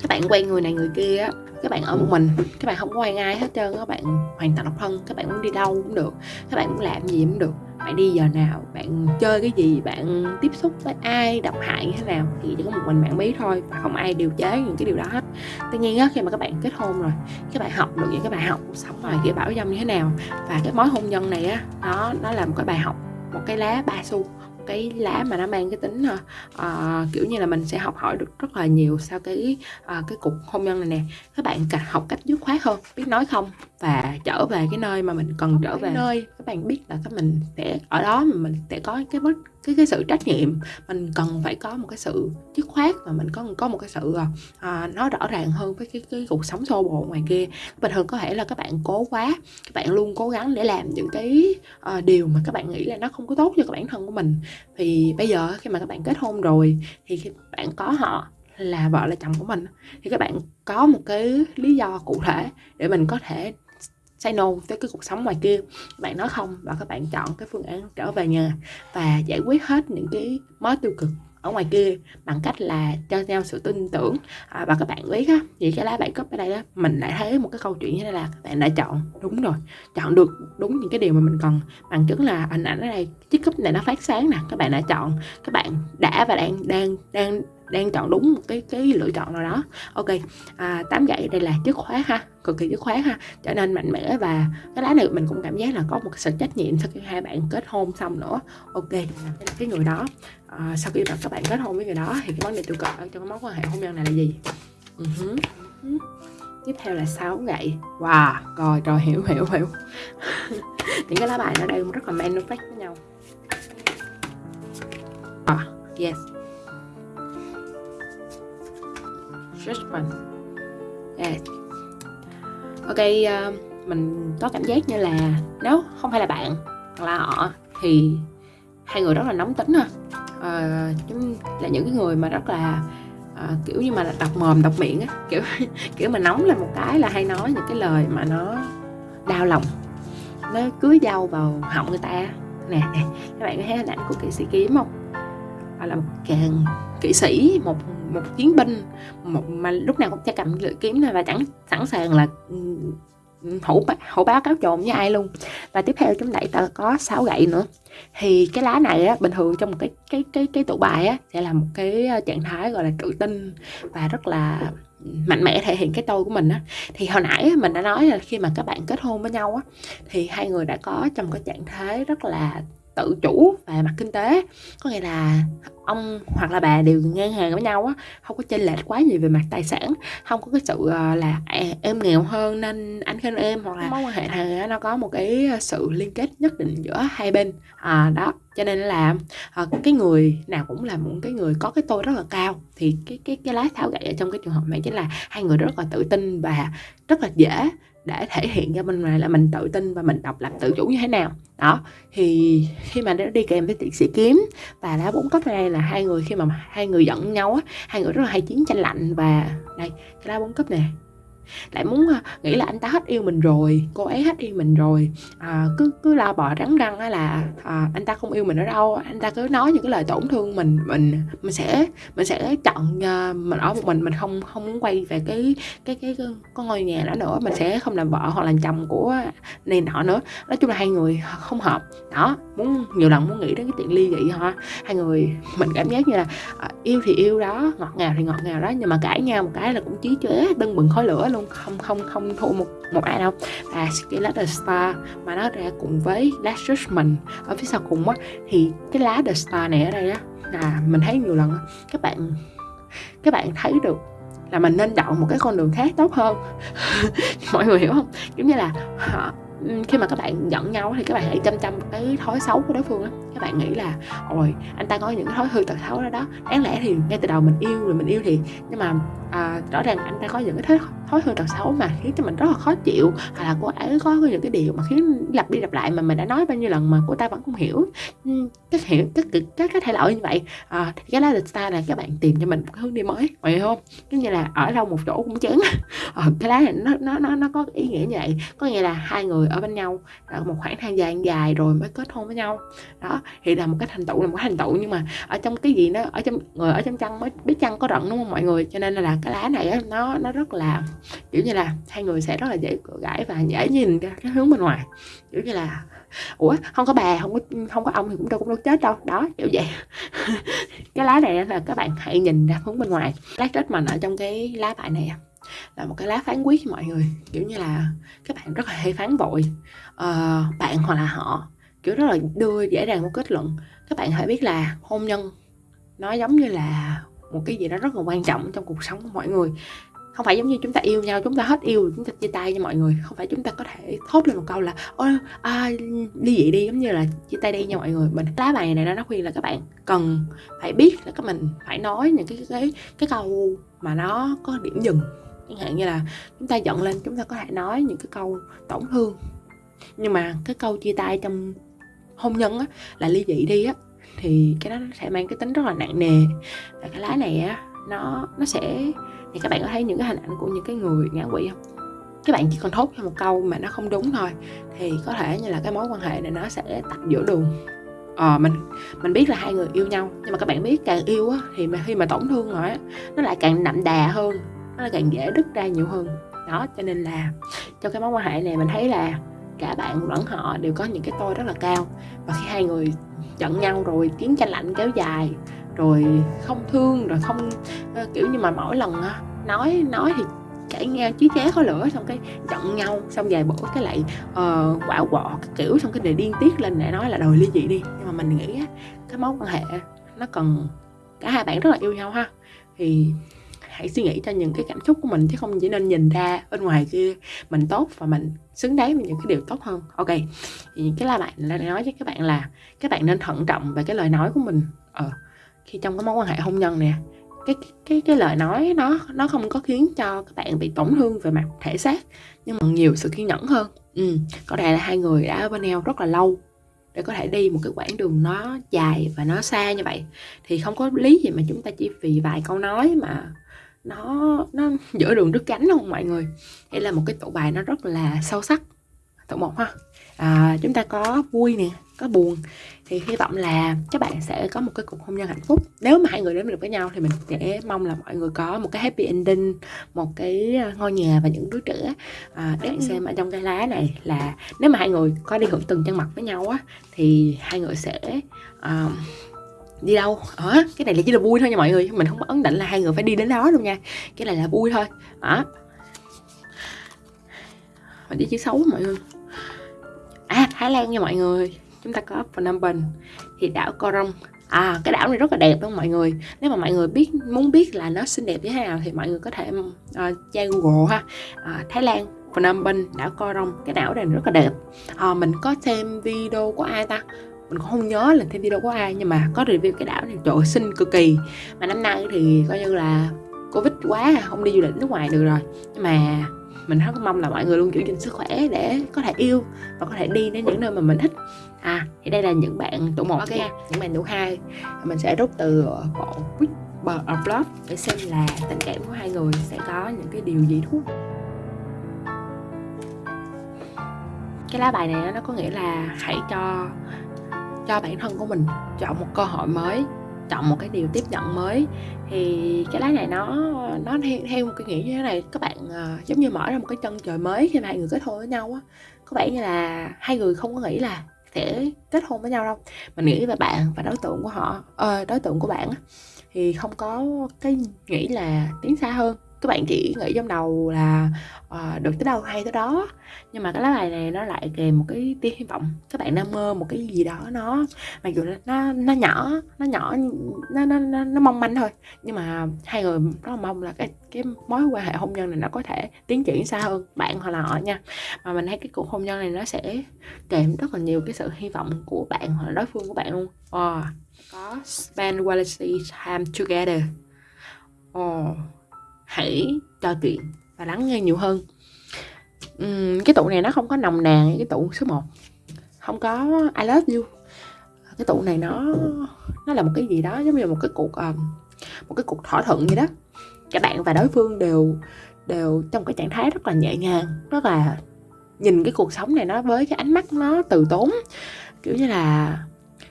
các bạn quen người này người kia á các bạn ở một mình, các bạn không có quen ai hết trơn các bạn hoàn toàn độc thân các bạn muốn đi đâu cũng được, các bạn muốn làm gì cũng được. Bạn đi giờ nào, bạn chơi cái gì, bạn tiếp xúc với ai, độc hại như thế nào thì chỉ có một mình bạn biết thôi và không ai điều chế những cái điều đó hết. Tuy nhiên á, khi mà các bạn kết hôn rồi, các bạn học được những cái bài học sống ngoài kia bảo dâm như thế nào và cái mối hôn nhân này á, nó nó là một cái bài học, một cái lá ba xu cái lá mà nó mang cái tính uh, kiểu như là mình sẽ học hỏi được rất là nhiều sau cái uh, cái cuộc hôn nhân này nè. Các bạn học cách dứt khoát hơn biết nói không? Và trở về cái nơi mà mình cần trở về. nơi các bạn biết là các mình sẽ ở đó mà mình sẽ có cái mất cái cái sự trách nhiệm. Mình cần phải có một cái sự dứt khoát và mình có có một cái sự à, nó rõ ràng hơn với cái cái cuộc sống xô bồ ngoài kia. Bình thường có thể là các bạn cố quá các bạn luôn cố gắng để làm những cái à, điều mà các bạn nghĩ là nó không có tốt cho các bản thân của mình. Thì bây giờ khi mà các bạn kết hôn rồi thì khi bạn có họ là vợ là chồng của mình thì các bạn có một cái lý do cụ thể để mình có thể say no tới cái cuộc sống ngoài kia. Các bạn nói không và các bạn chọn cái phương án trở về nhà và giải quyết hết những cái mối tiêu cực ở ngoài kia bằng cách là cho nhau sự tin tưởng à, và các bạn biết á thì cái lá bài cấp ở đây đó mình lại thấy một cái câu chuyện như thế là các bạn đã chọn đúng rồi chọn được đúng những cái điều mà mình cần. Bằng chứng là hình ảnh ở đây chiếc cúp này nó phát sáng nè các bạn đã chọn các bạn đã và đang đang đang đang chọn đúng một cái cái lựa chọn nào đó. Ok à, tám gậy đây là chất khóa ha cực kỳ dứt khoát ha. Trở nên mạnh mẽ và cái lá này mình cũng cảm giác là có một sự trách nhiệm sau khi hai bạn kết hôn xong nữa. Ok cái người đó. À, sau khi mà các bạn kết hôn với người đó thì cái vấn đề tiêu cực ở trong cái mối quan hệ hôn nhân này là gì? Uh-huh. Uh-huh. tiếp theo là sáu gậy. Wow rồi rồi hiểu hiểu hiểu. Những cái lá bài nó đang rất là manifest với nhau. À, yes. Judgment yeah. ok uh, mình có cảm giác như là nếu không phải là bạn hoặc là họ thì hai người rất là nóng tính ha. Ờ, Chúng là những cái người mà rất là à, kiểu như mà là độc mồm độc miệng á kiểu kiểu mà nóng lên một cái là hay nói những cái lời mà nó đau lòng nó cưới dao vào họng người ta nè nè các bạn có thấy hình ảnh của kỵ sĩ kiếm không? Hoặc là một càng kỵ sĩ một một chiến binh một mà lúc nào cũng sẽ cầm lưỡi kiếm này và chẳng sẵn sàng là hổ hổ báo cáo trộn với ai luôn. Và tiếp theo chúng ta có sáu gậy nữa. Thì cái lá này á bình thường trong một cái cái cái cái tụ bài á sẽ là một cái ờ, trạng thái gọi là tự tin và rất là mạnh mẽ thể hiện cái tôi của mình á. Thì hồi nãy mình đã nói là khi mà các bạn kết hôn với nhau á thì hai người đã có trong cái trạng thái rất là tự chủ về mặt kinh tế. Có nghĩa là ông hoặc là bà đều ngang hàng với nhau á không có chênh lệch quá nhiều về mặt tài sản không có cái sự ờ, là à, em nghèo hơn nên anh khen em hoặc là mối quan hệ. này nó có một cái sự liên kết nhất định giữa hai bên. À, đó cho nên là à, cái người nào cũng là một cái người có cái tôi rất là cao. Thì cái cái cái lá thảo gậy ở trong cái trường hợp này chính là hai người rất là tự tin và rất là dễ để thể hiện cho mình là mình tự tin và mình độc lập tự chủ như thế nào. Đó, thì khi mà nó đi kèm với tiệt sĩ kiếm và lá bốn cấp này là hai người khi mà hai người giận nhau á, hai người rất là hay chiến tranh lạnh và đây, cái lá bốn cấp này lại muốn à, nghĩ là anh ta hết yêu mình rồi cô ấy hết yêu mình rồi. À, cứ cứ lo bò rắn răng là à, anh ta không yêu mình ở đâu. Anh ta cứ nói những cái lời tổn thương mình mình mình sẽ mình sẽ chọn uh, à, mình ở một mình. Mình không không muốn quay về cái cái cái, cái có ngôi nhà đó nữa. Mình sẽ không làm vợ hoặc làm chồng của này nọ nữa. Nói chung là hai người không hợp. Đó muốn nhiều lần muốn nghĩ đến cái chuyện ly dị ha hai người mình cảm giác như là à, yêu thì yêu đó ngọt ngào thì ngọt ngào đó. Nhưng mà cãi nhau một cái là cũng chí chế tưng bừng khói lửa luôn, không không không thua một một ai đâu. Và Scarlet the Star mà nó ra cùng với Last Judgment ở phía sau cùng á, thì cái lá The Star này ở đây á, là mình thấy nhiều lần các bạn các bạn thấy được là mình nên chọn một cái con đường khác tốt hơn. Mọi người hiểu không? Giống như là họ Ừ, khi mà các bạn giận nhau thì các bạn hãy chăm chăm cái thói xấu của đối phương á. Các bạn nghĩ là ôi anh ta có những cái thói hư tật xấu đó đó đáng lẽ thì ngay từ đầu mình yêu rồi mình yêu thì nhưng mà à, rõ ràng anh ta có những cái thói, thói hư tật xấu mà khiến cho mình rất là khó chịu hoặc là cô ấy có những cái điều mà khiến lặp đi lặp lại mà mình đã nói bao nhiêu lần mà cô ta vẫn không hiểu. Ừ, các hiểu các các cái thay đổi như vậy à, thì cái lá lịch ta là các bạn tìm cho mình một hướng đi mới mọi người không? Giống như là ở đâu một chỗ cũng chán. À, cái lá này nó nó nó nó có ý nghĩa như vậy. Có nghĩa là hai người ở bên nhau. Một khoảng thời gian dài rồi mới kết hôn với nhau. Đó thì là một cái thành tựu là một cái thành tựu. Nhưng mà ở trong cái gì nó ở trong người ở trong chăn mới biết chăn có rận đúng không mọi người? Cho nên là cái lá này á, nó nó rất là kiểu như là hai người sẽ rất là dễ cửa gãi và dễ nhìn ra cái hướng bên ngoài. Kiểu như là ủa không có bà không có không có ông thì cũng đâu cũng đâu chết đâu. Đó kiểu vậy. Cái lá này là các bạn hãy nhìn ra hướng bên ngoài. Lá chết mình ở trong cái lá bài này là một cái lá phán quyết mọi người. Kiểu như là các bạn rất là hay phán vội uh, ờ, bạn hoặc là họ. Kiểu rất là đưa dễ dàng một kết luận. Các bạn hãy biết là hôn nhân nó giống như là một cái gì đó rất là quan trọng trong cuộc sống của mọi người. Không phải giống như chúng ta yêu nhau chúng ta hết yêu chúng ta chia tay nha mọi người. Không phải chúng ta có thể thốt lên một câu là ôi à, đi vậy đi giống như là chia tay đi nha mọi người. Mình lá bài này nó khuyên là các bạn cần phải biết là các mình phải nói những cái cái cái câu mà nó có điểm dừng chẳng hạn như là chúng ta giận lên, chúng ta có thể nói những cái câu tổn thương. Nhưng mà cái câu chia tay trong hôn nhân á, là ly dị đi á, thì cái đó sẽ mang cái tính rất là nặng nề. Và cái lá này á, nó nó sẽ, thì các bạn có thấy những cái hình ảnh của những cái người ngã quỵ không? Các bạn chỉ còn thốt ra một câu mà nó không đúng thôi, thì có thể như là cái mối quan hệ này nó sẽ tạch giữa đường. Ờ mình mình biết là hai người yêu nhau, nhưng mà các bạn biết càng yêu á, thì mà khi mà tổn thương rồi á, nó lại càng đậm đà hơn nó càng dễ đứt ra nhiều hơn. Đó cho nên là trong cái mối quan hệ này mình thấy là cả bạn lẫn họ đều có những cái tôi rất là cao. Và khi hai người giận nhau rồi chiến tranh lạnh kéo dài rồi không thương rồi không uh, kiểu như mà mỗi lần uh, nói nói thì cãi nghe chí ché có lửa xong cái giận nhau xong vài bữa cái lại uh, quạo quọ cái kiểu xong cái đề điên tiết lên để nói là đòi ly dị đi. Nhưng mà mình nghĩ á, cái mối quan hệ nó cần cả hai bạn rất là yêu nhau ha. Thì hãy suy nghĩ cho những cái cảm xúc của mình chứ không chỉ nên nhìn ra bên ngoài kia. Mình tốt và mình xứng đáng với những cái điều tốt hơn. Ok thì cái la bạn là nói với các bạn là các bạn nên thận trọng về cái lời nói của mình. Ờ khi trong cái mối quan hệ hôn nhân nè cái cái cái lời nói nó nó không có khiến cho các bạn bị tổn thương về mặt thể xác nhưng mà nhiều sự kiên nhẫn hơn. Ừ, có thể là hai người đã ở bên nhau rất là lâu để có thể đi một cái quãng đường nó dài và nó xa như vậy. Thì không có lý gì mà chúng ta chỉ vì vài câu nói mà nó nó giữa đường đứt cánh không mọi người? Đây là một cái tụ bài nó rất là sâu sắc. Tụ một ha. À, chúng ta có vui nè có buồn. Thì hy vọng là các bạn sẽ có một cái cuộc hôn nhân hạnh phúc. Nếu mà hai người đến được với nhau thì mình sẽ mong là mọi người có một cái happy ending một cái ờ, ngôi nhà và những đứa trẻ à, để xem ở trong cái lá này là nếu mà hai người có đi hưởng từng chân mặt với nhau á thì hai người sẽ uh, đi đâu? Hả cái này là chỉ là vui thôi nha mọi người. Mình không có ấn định là hai người phải đi đến đó đâu nha. Cái này là vui thôi. Hả mình đi chữ xấu mọi người. À thái lan nha mọi người. Chúng ta có phnom penh thì đảo Korong à cái đảo này rất là đẹp đúng không mọi người. Nếu mà mọi người biết muốn biết là nó xinh đẹp như thế nào thì mọi người có thể uh, tra google ha. Uh, thái lan phnom penh đảo Korong cái đảo này rất là đẹp. Uh, mình có xem video của ai ta? Mình cũng không nhớ là thêm video của ai nhưng mà có review cái đảo này. Trời ơi, xinh cực kỳ. Mà năm nay thì coi như là covid quá à, không đi du lịch nước ngoài được rồi. Nhưng mà mình rất mong là mọi người luôn giữ gìn sức khỏe để có thể yêu và có thể đi đến những nơi mà mình thích. À thì đây là những bạn tụ một okay. những bạn tụ hai. Mình sẽ rút từ bộ Whisper of Love để xem là tình cảm của hai người sẽ có những cái điều gì thú cái lá bài này nó có nghĩa là hãy cho cho bản thân của mình chọn một cơ hội mới chọn một cái điều tiếp nhận mới. Thì cái lá này nó nó theo, theo một cái nghĩa như thế này các bạn uh, giống như mở ra một cái chân trời mới khi mà hai người kết hôn với nhau á có vẻ như là hai người không có nghĩ là sẽ kết hôn với nhau đâu. Mình nghĩ về bạn và đối tượng của họ uh, đối tượng của bạn á thì không có cái nghĩ là tiến xa hơn các bạn chỉ nghĩ trong đầu là uh, được tới đâu hay tới đó. Nhưng mà cái lá bài này nó lại kèm một cái tia hy vọng. Các bạn đang mơ một cái gì đó nó mặc dù nó nó nhỏ nó nhỏ nó nó nó, nó mong manh thôi. Nhưng mà hai người rất là mong là cái cái mối quan hệ hôn nhân này nó có thể tiến triển xa hơn bạn hoặc là họ nha. Mà mình thấy cái cuộc hôn nhân này nó sẽ kèm rất là nhiều cái sự hy vọng của bạn hoặc là đối phương của bạn luôn. Oh, có spend quality time together. Oh hãy trò chuyện và lắng nghe nhiều hơn. Uhm, cái tụ này nó không có nồng nàn cái tụ số 1 không có I love you. Cái tụ này nó nó là một cái gì đó giống như một cái cuộc um, một cái cuộc thỏa thuận gì đó. Cả bạn và đối phương đều đều trong cái trạng thái rất là nhẹ nhàng rất là nhìn cái cuộc sống này nó với cái ánh mắt nó từ tốn. Kiểu như là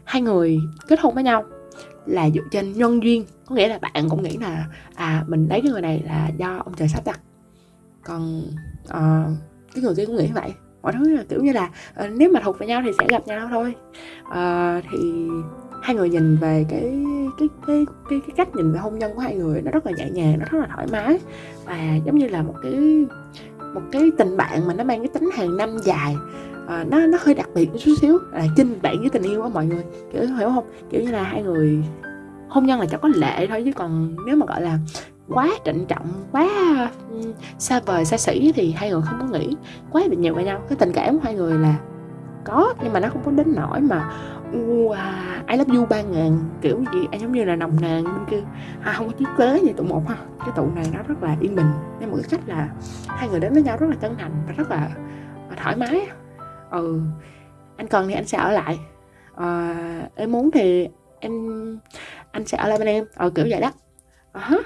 hai người kết hôn với nhau là dựa trên nhân duyên. Có nghĩa là bạn cũng nghĩ là à mình lấy cái người này là do ông trời sắp đặt. Còn uh, cái người kia cũng nghĩ vậy. Mọi thứ là kiểu như là uh, nếu mà thuộc về nhau thì sẽ gặp nhau thôi. Uh, thì hai người nhìn về cái cái cái cái cái cách nhìn về hôn nhân của hai người nó rất là nhẹ nhàng nó rất là thoải mái. Và giống như là một cái một cái tình bạn mà nó mang cái tính hàng năm dài à, nó nó hơi đặc biệt một chút xíu. Là chinh bạn với tình yêu á mọi người. Kiểu hiểu không? Kiểu như là hai người hôn nhân là chẳng có lệ thôi chứ còn nếu mà gọi là quá trịnh trọng quá xa vời xa xỉ thì hai người không có nghĩ quá bị nhiều với nhau. Cái tình cảm của hai người là có nhưng mà nó không có đến nỗi mà wow à, I love you ba ngàn kiểu gì anh giống như là nồng nàn bên kia. À, không có chiếc kế như tụ một ha. Cái tụ này nó rất là yên bình. Nên một cái cách là hai người đến với nhau rất là chân thành và rất là thoải mái ừ anh cần thì anh sẽ ở lại. Ờ, em muốn thì em anh sẽ ở lại bên em. Ờ kiểu vậy đó. Uh-huh.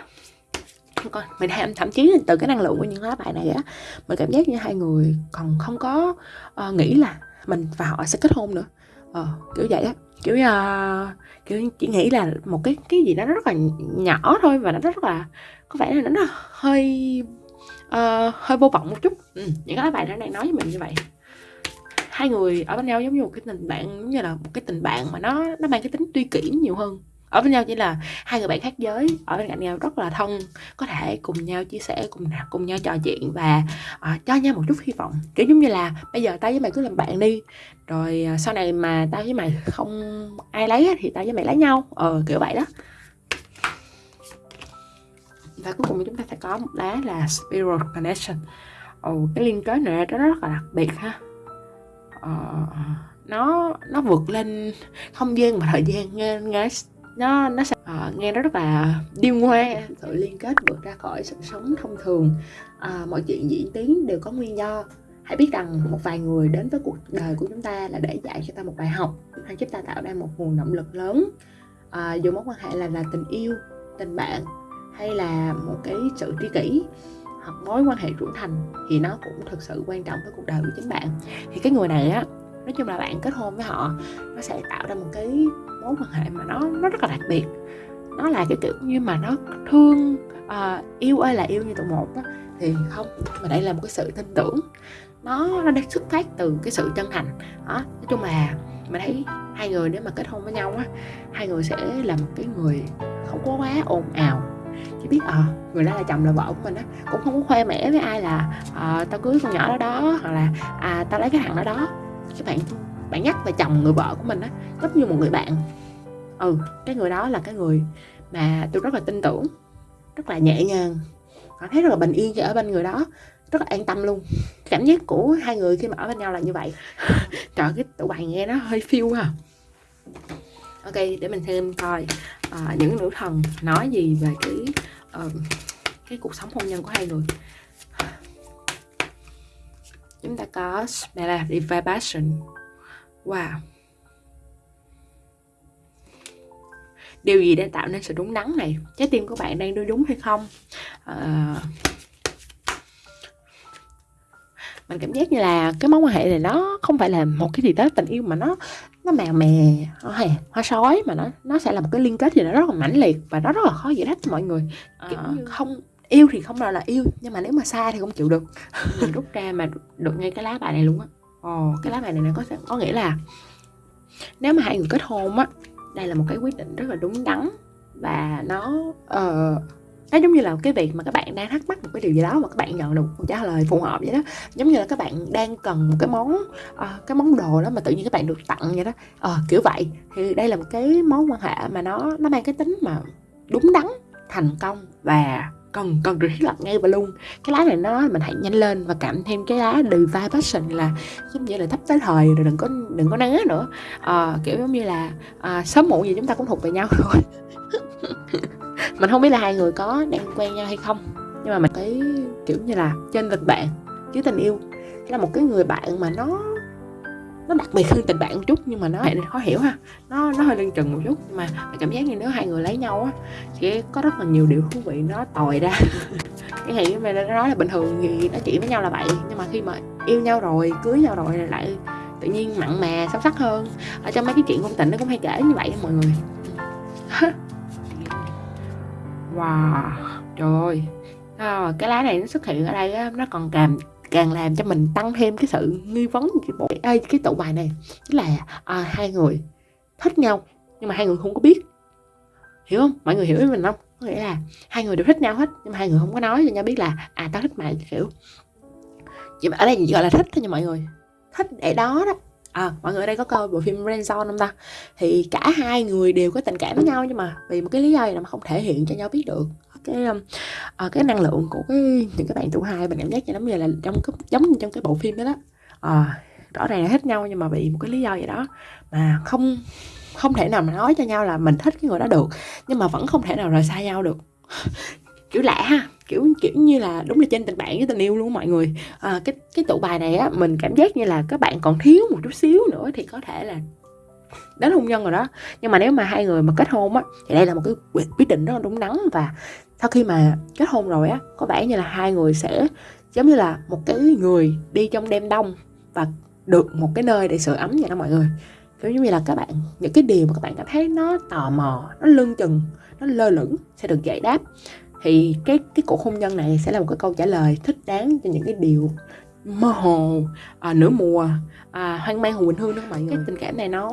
coi mình thậm, thậm chí từ cái năng lượng của những lá bài này á. Mình cảm giác như hai người còn không có uh, nghĩ là mình và họ sẽ kết hôn nữa. Ờ kiểu vậy á. Kiểu uh, kiểu chỉ nghĩ là một cái cái gì đó rất là nhỏ thôi và nó rất là có vẻ là nó hơi uh, hơi vô vọng một chút. Ừ, những cái lá bài đó này nói với mình như vậy hai người ở bên nhau giống như một cái tình bạn giống như là một cái tình bạn mà nó nó mang cái tính tuy kỷ nhiều hơn. Ở bên nhau chỉ là hai người bạn khác giới ở bên cạnh nhau rất là thân có thể cùng nhau chia sẻ cùng cùng nhau trò chuyện và uh, cho nhau một chút hy vọng. Kiểu giống như là bây giờ tao với mày cứ làm bạn đi rồi uh, sau này mà tao với mày không ai lấy thì tao với mày lấy nhau. Ờ kiểu vậy đó. Và cuối cùng chúng ta sẽ có một lá là spiral connection. Ồ cái liên kết này nó rất là đặc biệt ha uh, nó nó vượt lên không gian và thời gian nghe nghe nó nó sẽ uh, nghe nó rất là điêu ngoa sự liên kết vượt ra khỏi sự sống thông thường. Uh, mọi chuyện diễn tiến đều có nguyên do. Hãy biết rằng một vài người đến với cuộc đời của chúng ta là để dạy cho ta một bài học hay giúp ta tạo ra một nguồn động lực lớn. À, dù mối quan hệ là là tình yêu tình bạn hay là một cái sự tri kỷ. Ờ, mối quan hệ trưởng thành thì nó cũng thực sự quan trọng với cuộc đời của chính bạn. Thì cái người này á nói chung là bạn kết hôn với họ nó sẽ tạo ra một cái mối quan hệ mà nó nó rất là đặc biệt. Nó là cái kiểu như mà nó thương uh, yêu ơi là yêu như tụi một đó thì không mà đây là một cái sự tin tưởng. Nó nó đang xuất phát từ cái sự chân thành. Đó nói chung là mình thấy hai người nếu mà kết hôn với nhau á hai người sẽ là một cái người không có quá ồn ào chỉ biết ờ à, người đó là chồng là vợ của mình á cũng không có khoe mẽ với ai là à, tao cưới con nhỏ đó đó hoặc là à tao lấy cái thằng đó đó. Các bạn bạn nhắc về chồng người vợ của mình á giống như một người bạn. Ừ cái người đó là cái người mà tôi rất là tin tưởng rất là nhẹ nhàng cảm thấy rất là bình yên khi ở bên người đó rất là an tâm luôn. Cảm giác của hai người khi mà ở bên nhau là như vậy. Trời cái tụi bạn nghe nó hơi phiêu ha ok để mình thêm coi uh, những nữ thần nói gì về cái uh, cái cuộc sống hôn nhân của hai người. Chúng ta có Smell the vibration. Wow. Điều gì đã tạo nên sự đúng đắn này? Trái tim của bạn đang đưa đúng hay không? Uh, mình cảm giác như là cái mối quan hệ này nó không phải là một cái gì tới tình yêu mà nó nó mèo mè hay hoa sói mà nó nó sẽ là một cái liên kết gì đó rất là mãnh liệt và nó rất là khó giải thích cho mọi người. Kiểu à, như... không yêu thì không phải là yêu nhưng mà nếu mà xa thì không chịu được. Mình rút ra mà được ngay cái lá bài này luôn á. Ồ cái lá bài này, này có có nghĩa là nếu mà hai người kết hôn á đây là một cái quyết định rất là đúng đắn và nó uh, nó giống như là cái việc mà các bạn đang thắc mắc một cái điều gì đó mà các bạn nhận được một trả lời phù hợp vậy đó. Giống như là các bạn đang cần một cái món uh, cái món đồ đó mà tự nhiên các bạn được tặng vậy đó. Uh, kiểu vậy. Thì đây là một cái mối quan hệ mà nó nó mang cái tính mà đúng đắn thành công và cần cần được thiết lập ngay và luôn. Cái lá này nó mình hãy nhanh lên và cảm thêm cái lá divine passion là giống như là thấp tới thời rồi đừng có đừng có né nữa. À, kiểu giống như là à, sớm muộn gì chúng ta cũng thuộc về nhau thôi mình không biết là hai người có đang quen nhau hay không. Nhưng mà mình thấy kiểu như là trên tình bạn chứ tình yêu là một cái người bạn mà nó nó đặc biệt hơn tình bạn một chút, nhưng mà nó khó hiểu ha. Nó nó hơi lưng chừng một chút, nhưng mà cảm giác như nếu hai người lấy nhau á, sẽ có rất là nhiều điều thú vị nó tòi ra. Cái này mà nó nói là bình thường thì nói chuyện với nhau là vậy, nhưng mà khi mà yêu nhau rồi, cưới nhau rồi, lại tự nhiên mặn mà, sâu sắc hơn. Ở trong mấy cái chuyện ngôn tình nó cũng hay kể như vậy mọi người. wow trời ơi. À, cái lá này nó xuất hiện ở đây á, nó còn càng càng làm cho mình tăng thêm cái sự nghi vấn cái bộ ơi à, cái tụ bài này. Chính là à, hai người thích nhau nhưng mà hai người không có biết. Hiểu không? Mọi người hiểu ý mình không? Có nghĩa là hai người đều thích nhau hết nhưng mà hai người không có nói cho nhau biết là à tao thích mày kiểu. Ở đây gọi là thích thôi nha mọi người. Thích để đó đó à, mọi người ở đây có coi bộ phim Friendzone không ta? Thì cả hai người đều có tình cảm với nhau nhưng mà vì một cái lý do gì mà không thể hiện cho nhau biết được. Cái um, à, cái năng lượng của cái những cái bạn tuổi hai mình cảm giác như giống như là trong cái giống như trong cái bộ phim đó đó. À, rõ ràng là hết nhau nhưng mà vì một cái lý do gì đó mà không không thể nào mà nói cho nhau là mình thích cái người đó được nhưng mà vẫn không thể nào rời xa nhau được. Kiểu lạ ha kiểu kiểu như là đúng là trên tình bạn với tình yêu luôn mọi người. À, cái cái tụ bài này á mình cảm giác như là các bạn còn thiếu một chút xíu nữa thì có thể là đến hôn nhân rồi đó. Nhưng mà nếu mà hai người mà kết hôn á thì đây là một cái quyết định rất là đúng đắn và sau khi mà kết hôn rồi á có vẻ như là hai người sẽ giống như là một cái người đi trong đêm đông và được một cái nơi để sưởi ấm vậy đó mọi người. Kiểu giống như là các bạn những cái điều mà các bạn cảm thấy nó tò mò nó lưng chừng nó lơ lửng sẽ được giải đáp thì cái cái cuộc hôn nhân này sẽ là một cái câu trả lời thích đáng cho những cái điều mơ hồ à, nửa mùa à, hoang mang hùng bình hương đó mọi người cái tình cảm này nó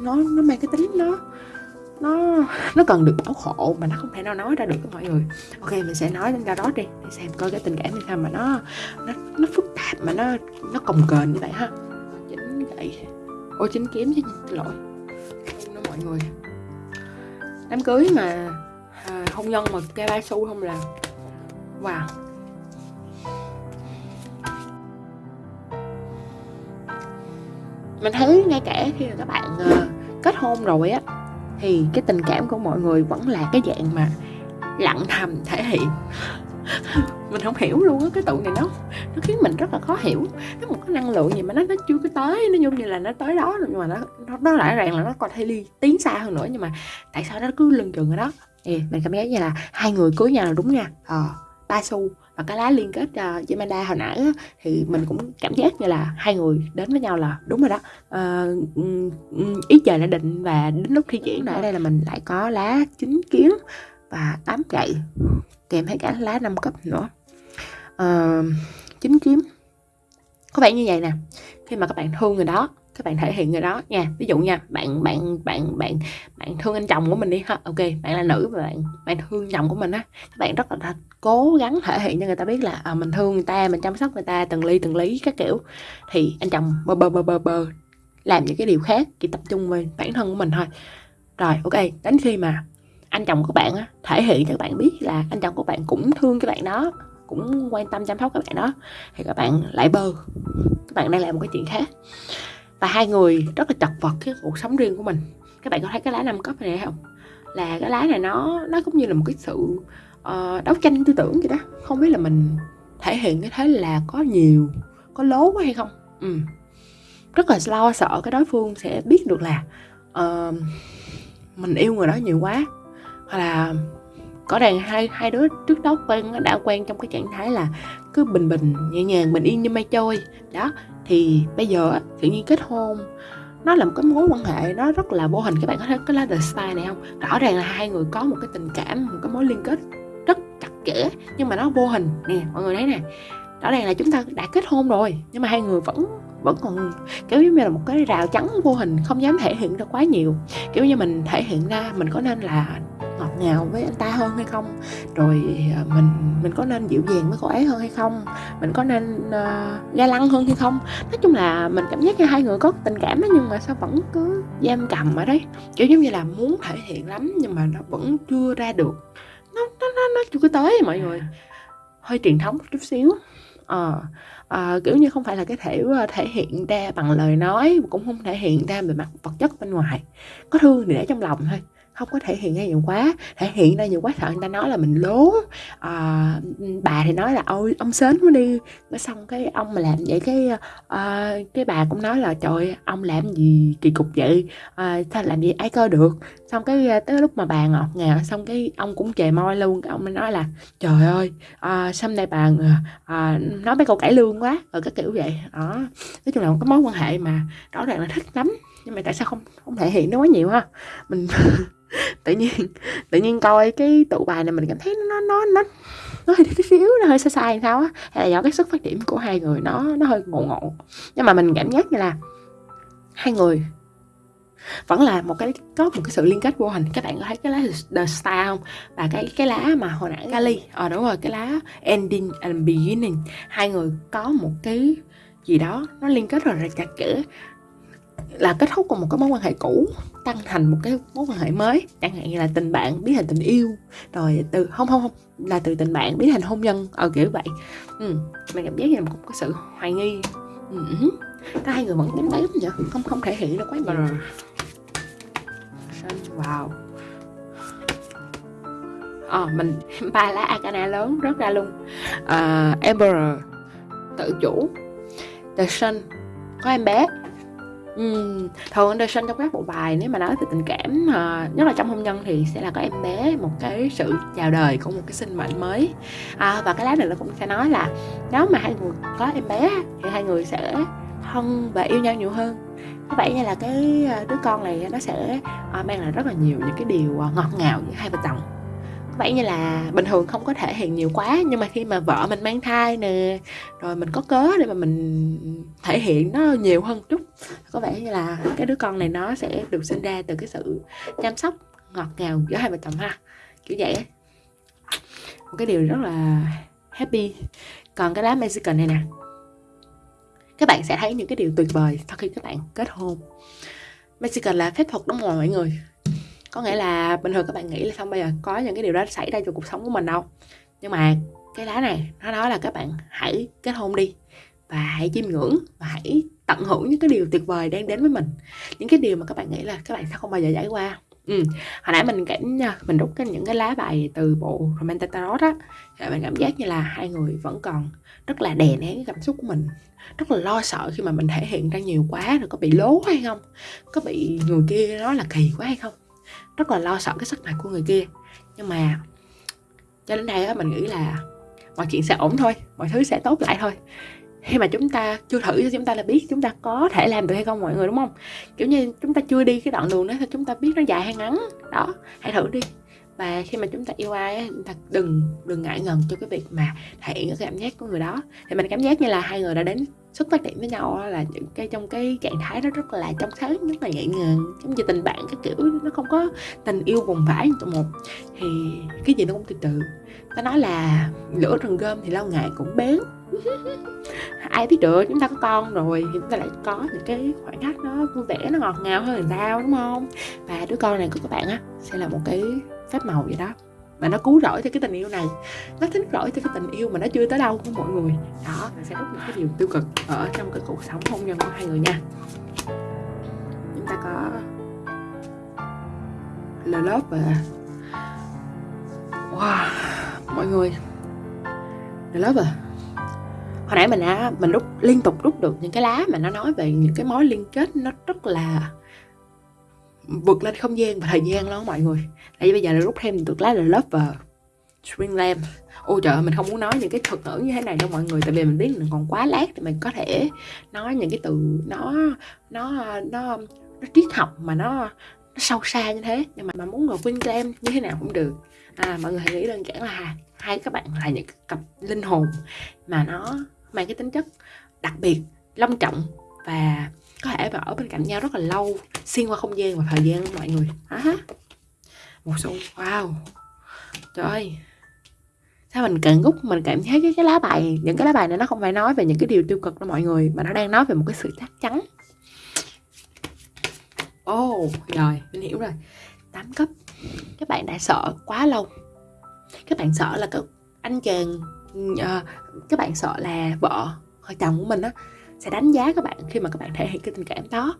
nó nó mang cái tính nó nó nó cần được bảo hộ mà nó không thể nào nói ra được với mọi người. Ok mình sẽ nói lên ra đó đi để xem coi cái tình cảm như sao mà nó nó nó phức tạp mà nó nó cồng kềnh như vậy ha. Chính vậy. Ô chính kiếm chứ xin lỗi. Đó mọi người. Đám cưới mà à, hôn nhân mà cái ba su không là wow. Mình thấy ngay cả khi mà các bạn uh, kết hôn rồi á thì cái tình cảm của mọi người vẫn là cái dạng mà lặng thầm thể hiện. Mình không hiểu luôn á cái tụ này nó nó khiến mình rất là khó hiểu. Nó một cái năng lượng gì mà nó nó chưa có tới nó giống như là nó tới đó rồi nhưng mà nó nó, nó lại ràng là nó còn thay ly tiến xa hơn nữa. Nhưng mà tại sao nó cứ lưng chừng ở đó? Thì mình cảm giác như là hai người cưới nhau là đúng nha. Ờ ba xu và cái lá liên kết uh, Yamada hồi nãy á, thì mình cũng cảm giác như là hai người đến với nhau là đúng rồi đó. Uh, ý trời đã định và đến lúc thi triển ở đây là mình lại có lá chín kiếm và tám gậy kèm theo cả lá năm cấp nữa. Uh, chín kiếm. Có vẻ như vậy nè. Khi mà các bạn thương người đó các bạn thể hiện người đó nha. Ví dụ nha bạn bạn bạn bạn bạn thương anh chồng của mình đi ha. Ok bạn là nữ và bạn bạn thương chồng của mình á. Các bạn rất là cố gắng thể hiện cho người ta biết là à, mình thương người ta mình chăm sóc người ta từng ly từng lý các kiểu. Thì anh chồng bơ bơ bơ bơ bơ làm những cái điều khác chỉ tập trung về bản thân của mình thôi. Rồi ok đến khi mà anh chồng của bạn á, thể hiện cho các bạn biết là anh chồng của bạn cũng thương các bạn đó cũng quan tâm chăm sóc các bạn đó thì các bạn lại bơ. Các bạn đang làm một cái chuyện khác và hai người rất là chật vật cái cuộc sống riêng của mình. Các bạn có thấy cái lá năm cấp này không? Là cái lá này nó nó cũng như là một cái sự uh, đấu tranh tư tưởng vậy đó. Không biết là mình thể hiện cái thế là có nhiều có lố quá hay không? Ừ. rất là lo sợ cái đối phương sẽ biết được là uh, mình yêu người đó nhiều quá. Hoặc là có đàn hai hai đứa trước đó quen đã quen trong cái trạng thái là cứ bình bình nhẹ nhàng bình yên như mây trôi. Đó thì bây giờ tự nhiên kết hôn, nó là một cái mối quan hệ nó rất là vô hình. Các bạn có thấy cái lá the style này không? Rõ ràng là hai người có một cái tình cảm, một cái mối liên kết rất chặt chẽ, nhưng mà nó vô hình. Nè, mọi người thấy nè rõ ràng là chúng ta đã kết hôn rồi nhưng mà hai người vẫn vẫn còn kiểu giống như là một cái rào chắn vô hình không dám thể hiện ra quá nhiều. Kiểu như mình thể hiện ra mình có nên là ngọt ngào với anh ta hơn hay không? Rồi à, mình mình có nên dịu dàng với cô ấy hơn hay không? Mình có nên uh, ga lăng hơn hay không? Nói chung là mình cảm giác như hai người có tình cảm đó nhưng mà sao vẫn cứ giam cầm ở đấy. Kiểu giống như là muốn thể hiện lắm nhưng mà nó vẫn chưa ra được. Nó nó nó, nó chưa có tới mọi người. Hơi truyền thống chút xíu ờ à, kiểu như không phải là cái thể ờ, thể hiện ra bằng lời nói cũng không thể hiện ra về mặt vật chất bên ngoài. Có thương thì để trong lòng thôi không có thể hiện ra nhiều quá. Thể hiện ra nhiều quá sợ người ta nói là mình lố. À, bà thì nói là ôi ông sến quá đi. Cái xong cái ông mà làm vậy cái à, cái bà cũng nói là trời ông làm gì kỳ cục vậy? À, sao làm gì ai coi được? Xong cái ờ, tới lúc mà bà ngọt ngào xong cái ông cũng chề môi luôn cái ông mới nói là trời ơi ờ, à, xong đây bà à, nói mấy câu cải lương quá. Rồi cái kiểu vậy. Đó. Nói chung là một cái mối quan hệ mà rõ ràng là thích lắm nhưng mà tại sao không không thể hiện nó quá nhiều ha? Mình tự nhiên tự nhiên coi cái tụ bài này mình cảm thấy nó nó nó nó hơi tí xíu nó hơi sai sai sao á. Hay là do cái sức phát triển của hai người nó nó hơi ngộ ngộ. Nhưng mà mình cảm giác như là hai người vẫn là một cái có một cái sự liên kết vô hình. Các bạn có thấy cái lá the star không? Và cái cái lá mà hồi nãy Kali. Ờ à, đúng rồi cái lá ending and beginning. Hai người có một cái gì đó nó liên kết rất là chặt chẽ là kết thúc của một cái mối quan hệ cũ tăng thành một cái mối quan hệ mới. Chẳng hạn như là tình bạn biến thành tình yêu. Rồi từ không không không là từ tình bạn biến thành hôn nhân. Ở ờ, kiểu vậy. Ừ mình cảm giác như là một cái sự hoài nghi. Ừ. Cả hai người vẫn tím tém vậy? Không không thể hiện được quá nhiều wow. Ờ à, mình ba lá arcana lớn rất ra luôn. Ờ, à, Emperor tự chủ. The Sun. Có em bé. Uhm, thường Anderson trong các bộ bài nếu mà nói về tình cảm, ờ, nhất là trong hôn nhân thì sẽ là có em bé, một cái sự chào đời của một cái sinh mệnh mới. À, và cái lá này nó cũng sẽ nói là nếu mà hai người có em bé thì hai người sẽ thân và yêu nhau nhiều hơn. Có vẻ như là cái, ờ, đứa con này nó sẽ, ờ, mang lại rất là nhiều những cái điều, ờ, ngọt ngào giữa hai vợ chồng. Vẻ như là bình thường không có thể hiện nhiều quá nhưng mà khi mà vợ mình mang thai nè rồi mình có cớ để mà mình thể hiện nó nhiều hơn chút có vẻ như là cái đứa con này nó sẽ được sinh ra từ cái sự chăm sóc ngọt ngào giữa hai vợ chồng ha. Kiểu vậy một cái điều rất là happy. Còn cái lá Mexican này nè các bạn sẽ thấy những cái điều tuyệt vời sau khi các bạn kết hôn. Mexican là phép thuật đúng rồi mọi người. Có nghĩa là bình thường các bạn nghĩ là không bây giờ có những cái điều đó xảy ra trong cuộc sống của mình đâu. Nhưng mà cái lá này, nó nói là các bạn hãy kết hôn đi và hãy chiêm ngưỡng và hãy tận hưởng những cái điều tuyệt vời đang đến với mình. Những cái điều mà các bạn nghĩ là các bạn sẽ không bao giờ trải qua ừ. hồi nãy mình cảm mình rút cái những cái lá bài từ bộ romantic tarot á thì mình cảm giác như là hai người vẫn còn rất là đè nén cái cảm xúc của mình, rất là lo sợ khi mà mình thể hiện ra nhiều quá rồi có bị lố hay không, có bị người kia nói là kỳ quá hay không. Rất là lo sợ cái sắc mặt của người kia. Nhưng mà cho đến đây á, mình nghĩ là mọi chuyện sẽ ổn thôi, mọi thứ sẽ tốt lại thôi khi mà chúng ta chưa thử cho chúng ta là biết chúng ta có thể làm được hay không mọi người, đúng không? Kiểu như chúng ta chưa đi cái đoạn đường đó thì chúng ta biết nó dài hay ngắn. Đó, hãy thử đi và khi mà chúng ta yêu ai chúng ta đừng đừng ngại ngần cho cái việc mà thể hiện cái cảm giác của người đó. Thì mình cảm giác như là hai người đã đến xuất phát điểm với nhau là những cái, trong cái trạng thái đó rất là trong sáng, rất là nhẹ nhàng, giống như tình bạn cái kiểu nó không có tình yêu bùng vãi như tụi một. Thì cái gì nó cũng từ từ. Ta nói là lửa rừng gom thì lâu ngày cũng bén. Ai biết được, chúng ta có con rồi thì chúng ta lại có những cái khoảng khắc nó vui vẻ, nó ngọt ngào hơn là sao đúng không? Và đứa con này của các bạn á, sẽ là một cái phép màu vậy đó. Mà nó cứu rỗi cho cái tình yêu này. Nó thính rỗi cho cái tình yêu mà nó chưa tới đâu của mọi người. Đó, mình sẽ rút những cái điều tiêu cực ở trong cái cuộc sống hôn nhân của hai người nha. Chúng ta có love và wow, mọi người. Love à hồi nãy mình đã mình rút, liên tục rút được những cái lá mà nó nói về những cái mối liên kết nó rất là vượt lên không gian và thời gian đó mọi người. Tại vì bây giờ là rút thêm được lá là lover string lamp ôi trời mình không muốn nói những cái thuật ngữ như thế này đâu mọi người tại vì mình biết mình còn quá lát thì mình có thể nói những cái từ nó nó nó nó triết học mà nó nó sâu xa như thế. Nhưng mà mà muốn ngồi queen lamp như thế nào cũng được. À, mọi người hãy nghĩ đơn giản là hai các bạn là những cặp linh hồn mà nó mang cái tính chất đặc biệt long trọng và có thể ở bên cạnh nhau rất là lâu xuyên qua không gian và thời gian mọi người. À, một số wow. Trời ơi. Sao mình càng gúc mình cảm thấy cái, cái lá bài những cái lá bài này nó không phải nói về những cái điều tiêu cực đó mọi người mà nó đang nói về một cái sự chắc chắn. Ồ oh, rồi mình hiểu rồi. Tám cấp. Các bạn đã sợ quá lâu. Các bạn sợ là các anh chàng uh, các bạn sợ là vợ hoặc chồng của mình á sẽ đánh giá các bạn khi mà các bạn thể hiện cái tình cảm đó.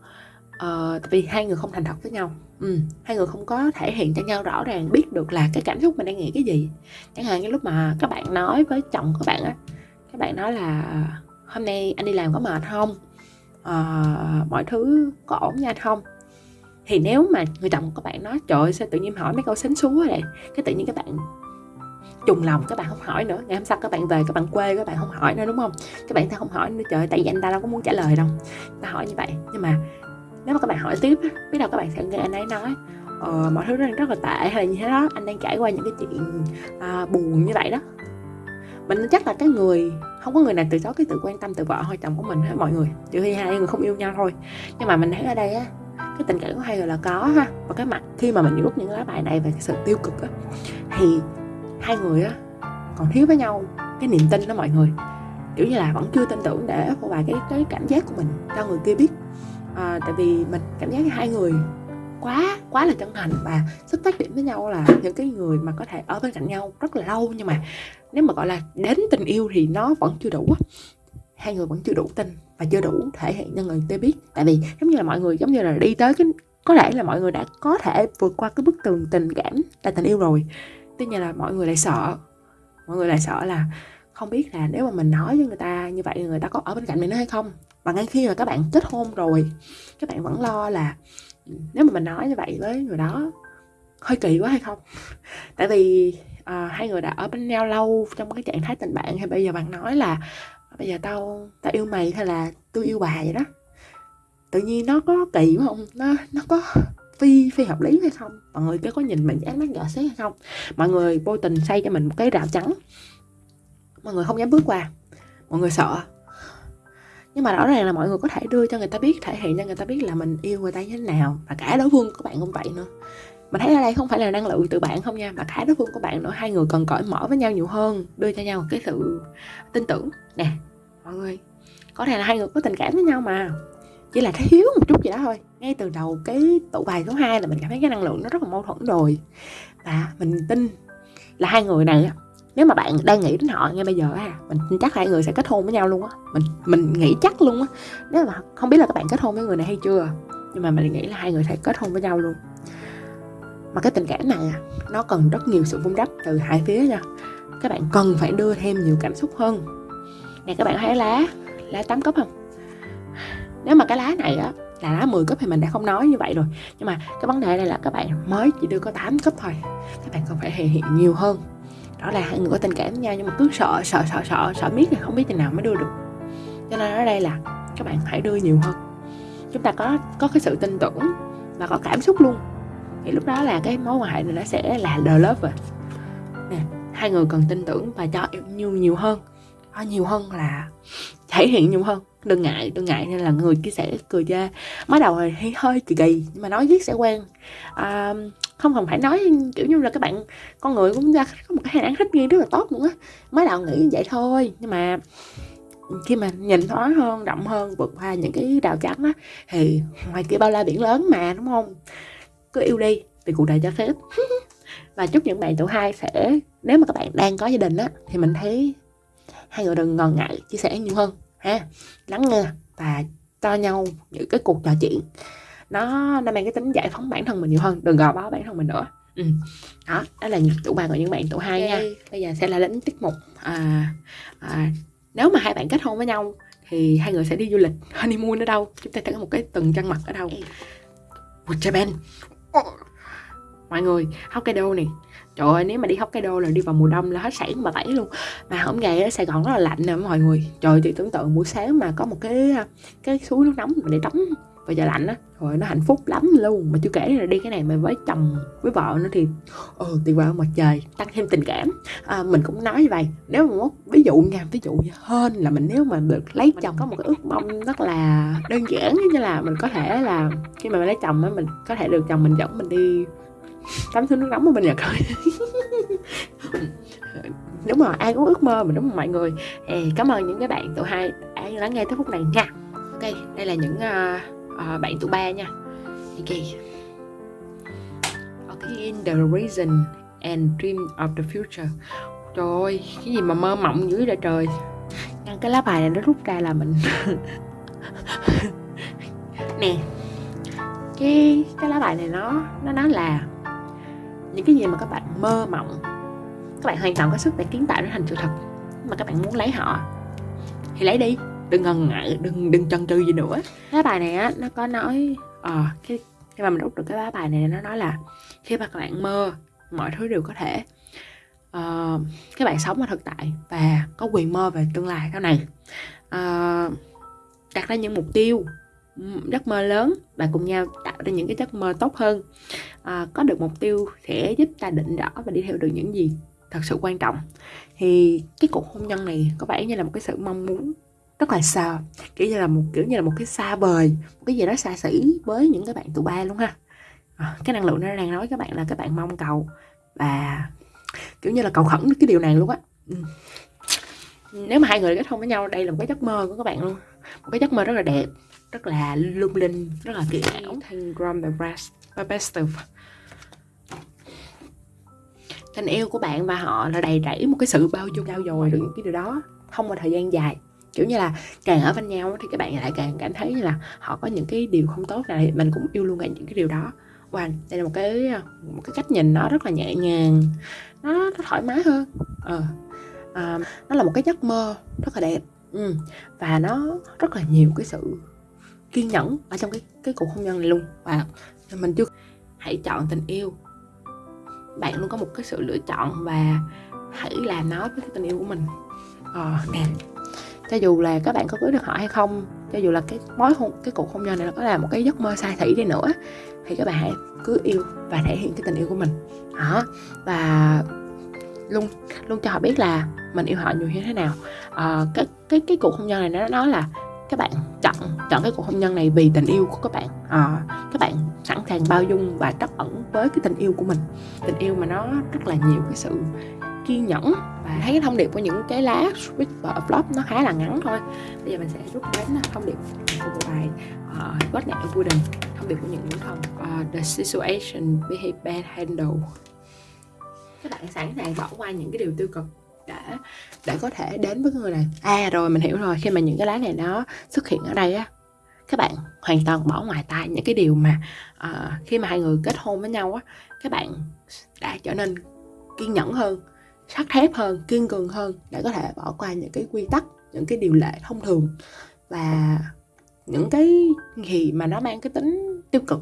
Uh, vì hai người không thành thật với nhau. Ừ, hai người không có thể hiện cho nhau rõ ràng biết được là cái cảm xúc mình đang nghĩ cái gì. Chẳng hạn như lúc mà các bạn nói với chồng của bạn á các bạn nói là hôm nay anh đi làm có mệt không? Uh, mọi thứ có ổn nha anh không? Thì nếu mà người chồng của bạn nói trời ơi, sao tự nhiên hỏi mấy câu xến xúa vậy? Cái tự nhiên các bạn trùng lòng các bạn không hỏi nữa. Ngày hôm sau các bạn về các bạn quê các bạn không hỏi nữa đúng không? Các bạn ta không hỏi nữa. Trời tại vì anh ta đâu có muốn trả lời đâu. Ta hỏi như vậy. Nhưng mà nếu mà các bạn hỏi tiếp biết đâu các bạn sẽ nghe anh ấy nói ờ, mọi thứ đang rất là tệ hay là như thế đó. Anh đang trải qua những cái chuyện à, buồn như vậy đó. Mình chắc là cái người không có người nào từ chối cái sự quan tâm từ vợ hay chồng của mình hết mọi người. Trừ khi hai người không yêu nhau thôi. Nhưng mà mình thấy ở đây á cái tình cảm của hai người là có ha. Và cái mặt khi mà mình rút những cái bài này về cái sự tiêu cực á thì hai người á còn thiếu với nhau cái niềm tin đó mọi người. Kiểu như là vẫn chưa tin tưởng để phô bày cái cái cảm giác của mình cho người kia biết. À, tại vì mình cảm giác hai người quá quá là chân thành và xuất phát điểm với nhau là những cái người mà có thể ở bên cạnh nhau rất là lâu. Nhưng mà nếu mà gọi là đến tình yêu thì nó vẫn chưa đủ hai người vẫn chưa đủ tin và chưa đủ thể hiện cho người kia biết. Tại vì giống như là mọi người giống như là đi tới cái có lẽ là mọi người đã có thể vượt qua cái bức tường tình cảm là tình yêu rồi tuy nhiên là mọi người lại sợ. Mọi người lại sợ là không biết là nếu mà mình nói với người ta như vậy người ta có ở bên cạnh mình nữa hay không? Và ngay khi mà các bạn kết hôn rồi các bạn vẫn lo là nếu mà mình nói như vậy với người đó hơi kỳ quá hay không? Tại vì à, hai người đã ở bên nhau lâu trong cái trạng thái tình bạn hay bây giờ bạn nói là bây giờ tao tao yêu mày hay là tôi yêu bà vậy đó? Tự nhiên nó có kỳ không? Nó nó có phi phi hợp lý hay không? Mọi người có nhìn mình ánh mắt nhỏ xé hay không? Mọi người vô tình xây cho mình một cái rào trắng mọi người không dám bước qua. Mọi người sợ. Nhưng mà rõ ràng là mọi người có thể đưa cho người ta biết, thể hiện cho người ta biết là mình yêu người ta như thế nào. Và cả đối phương của bạn cũng vậy nữa. Mình thấy ở đây không phải là năng lượng từ bạn không nha, mà cả đối phương của bạn nữa. Hai người cần cởi mở với nhau nhiều hơn, đưa cho nhau cái sự tin tưởng. Nè, mọi người. Có thể là hai người có tình cảm với nhau mà chỉ là thiếu một chút gì đó thôi. Ngay từ đầu cái tụ bài số 2 là mình cảm thấy cái năng lượng nó rất là mâu thuẫn rồi. Và mình tin là hai người này nếu mà bạn đang nghĩ đến họ ngay bây giờ à mình chắc hai người sẽ kết hôn với nhau luôn á. Mình mình nghĩ chắc luôn á. Nếu mà không biết là các bạn kết hôn với người này hay chưa nhưng mà mình nghĩ là hai người sẽ kết hôn với nhau luôn. Mà cái tình cảm này à, nó cần rất nhiều sự vun đắp từ hai phía nha. Các bạn cần phải đưa thêm nhiều cảm xúc hơn. Nè các bạn thấy lá lá tám cấp không? Nếu mà cái lá này á, là lá 10 cấp thì mình đã không nói như vậy rồi. Nhưng mà cái vấn đề này là các bạn mới chỉ đưa có 8 cấp thôi. Các bạn cần phải thể hiện nhiều hơn. Đó là hai người có tình cảm với nhau nhưng mà cứ sợ sợ sợ sợ sợ biết là không biết thế nào mới đưa được. Cho nên ở đây là các bạn hãy đưa nhiều hơn. Chúng ta có có cái sự tin tưởng và có cảm xúc luôn. Thì lúc đó là cái mối quan hệ này nó sẽ là the love rồi. Nè, hai người cần tin tưởng và cho yêu nhiều nhiều hơn nhiều hơn là thể hiện nhiều hơn. Đừng ngại đừng ngại nên là người chia sẻ cười ra mới đầu thì hơi kỳ kỳ nhưng mà nói viết sẽ quen. À, không cần phải nói kiểu như là các bạn con người cũng ra có một cái hình ảnh thích nghi rất là tốt nữa mới đầu nghĩ như vậy thôi nhưng mà khi mà nhìn thoáng hơn rộng hơn vượt qua những cái rào chắn á thì ngoài kia bao la biển lớn mà đúng không? Cứ yêu đi vì cuộc đời cho phép. Và chúc những bạn tuổi hai sẽ nếu mà các bạn đang có gia đình á thì mình thấy hai người đừng ngần ngại chia sẻ nhiều hơn ha. Lắng nghe và cho nhau những cái cuộc trò chuyện. Nó nó mang cái tính giải phóng bản thân mình nhiều hơn đừng gò bó bản thân mình nữa. Ừ. đó đó là tụ ba của những bạn tụ hai okay. nha bây giờ sẽ là đến tiết mục à, à, nếu mà hai bạn kết hôn với nhau thì hai người sẽ đi du lịch honeymoon ở đâu? Chúng ta sẽ có một cái từng chân mặt ở đâu? Một Japan. Mọi người Hokkaido này trời ơi nếu mà đi Hokkaido là đi vào mùa đông là hết sảy mà tẩy luôn. Mà hôm ngày ở Sài Gòn rất là lạnh nè mọi người. Trời thì tưởng tượng buổi sáng mà có một cái cái suối nước nóng để tắm vào giờ lạnh á rồi nó hạnh phúc lắm luôn. Mà chưa kể là đi cái này mà với chồng với vợ nữa thì ừ tuyệt vời mặt trời tăng thêm tình cảm. À, mình cũng nói như vậy nếu mà ví dụ nha ví dụ như hơn là mình nếu mà được lấy chồng có một cái ước mong rất là đơn giản như là mình có thể là khi mà mình lấy chồng á mình có thể được chồng mình dẫn mình đi tắm suối nước nóng ở bên nhật thôi đúng rồi ai cũng ước mơ mà đúng không mọi người? Thì cảm ơn những cái bạn tụi hai đã lắng nghe tới phút này nha. Ok đây là những uh, uh, bạn tụ ba nha. Ok. Okay the reason and dream of the future. Trời ơi cái gì mà mơ mộng dữ vậy trời. Ngăn cái lá bài này nó rút ra là mình nè cái cái lá bài này nó nó nói là những cái gì mà các bạn mơ mộng các bạn hoàn toàn có sức để kiến tạo nó thành sự thật mà các bạn muốn lấy họ thì lấy đi. Đừng ngần ngại đừng đừng chần chừ gì nữa. Cái bài này á nó có nói ờ à, cái khi mà mình rút được cái lá bài này nó nói là khi mà các bạn mơ mọi thứ đều có thể uh, các bạn sống ở thực tại và có quyền mơ về tương lai. Sau này uh, đặt ra những mục tiêu giấc mơ lớn. Và cùng nhau tạo ra những cái giấc mơ tốt hơn. À, có được mục tiêu sẽ giúp ta định rõ và đi theo được những gì thật sự quan trọng. Thì cái cuộc hôn nhân này có vẻ như là một cái sự mong muốn rất là xa kiểu như là một kiểu như là một cái xa vời một cái gì đó xa xỉ với những cái bạn tụi ba luôn ha. À, cái năng lượng nó đang nói các bạn là các bạn mong cầu và kiểu như là cầu khẩn cái điều này luôn á. Nếu mà hai người kết hôn với nhau đây là một cái giấc mơ của các bạn luôn. Một cái giấc mơ rất là đẹp rất là lung linh rất là kỳ ảo the Best tình yêu của bạn và họ là đầy rẫy một cái sự bao dung trao dồi được những cái điều đó. Không một thời gian dài. Kiểu như là càng ở bên nhau thì các bạn lại càng cảm thấy như là họ có những cái điều không tốt này. Mình cũng yêu luôn cả những cái điều đó. Wow đây là một cái một cái cách nhìn nó rất là nhẹ nhàng. Nó, nó thoải mái hơn. Ờ à, nó là một cái giấc mơ rất là đẹp. Ừ. và nó rất là nhiều cái sự kiên nhẫn ở trong cái cái cuộc hôn nhân này luôn. Và mình chưa hãy chọn tình yêu. Bạn luôn có một cái sự lựa chọn và hãy làm nó với cái tình yêu của mình. Ờ nè. Cho dù là các bạn có cưới được họ hay không cho dù là cái mối hôn cái cuộc hôn nhân này nó có là một cái giấc mơ sai thủy đi nữa thì các bạn hãy cứ yêu và thể hiện cái tình yêu của mình. Đó. Và luôn luôn cho họ biết là mình yêu họ nhiều như thế nào. À, cái cái cái cuộc hôn nhân này nó nói là các bạn chọn chọn cái cuộc hôn nhân này vì tình yêu của các bạn. À, các bạn sẵn sàng bao dung và trắc ẩn với cái tình yêu của mình. Tình yêu mà nó rất là nhiều cái sự kiên nhẫn và thấy cái thông điệp của những cái lá switch và flop nó khá là ngắn thôi. Bây giờ mình sẽ rút đến à, thông điệp của một bài uh, God Night Wooden thông điệp của những nữ thần uh, ờ, The situation behave bad handle các bạn sẵn sàng bỏ qua những cái điều tiêu cực để để có thể đến với người này. À rồi mình hiểu rồi. Khi mà những cái lá này nó xuất hiện ở đây á các bạn hoàn toàn bỏ ngoài tai những cái điều mà uh, khi mà hai người kết hôn với nhau á các bạn đã trở nên kiên nhẫn hơn sắt thép hơn kiên cường hơn để có thể bỏ qua những cái quy tắc những cái điều lệ thông thường và những cái gì mà nó mang cái tính tiêu cực.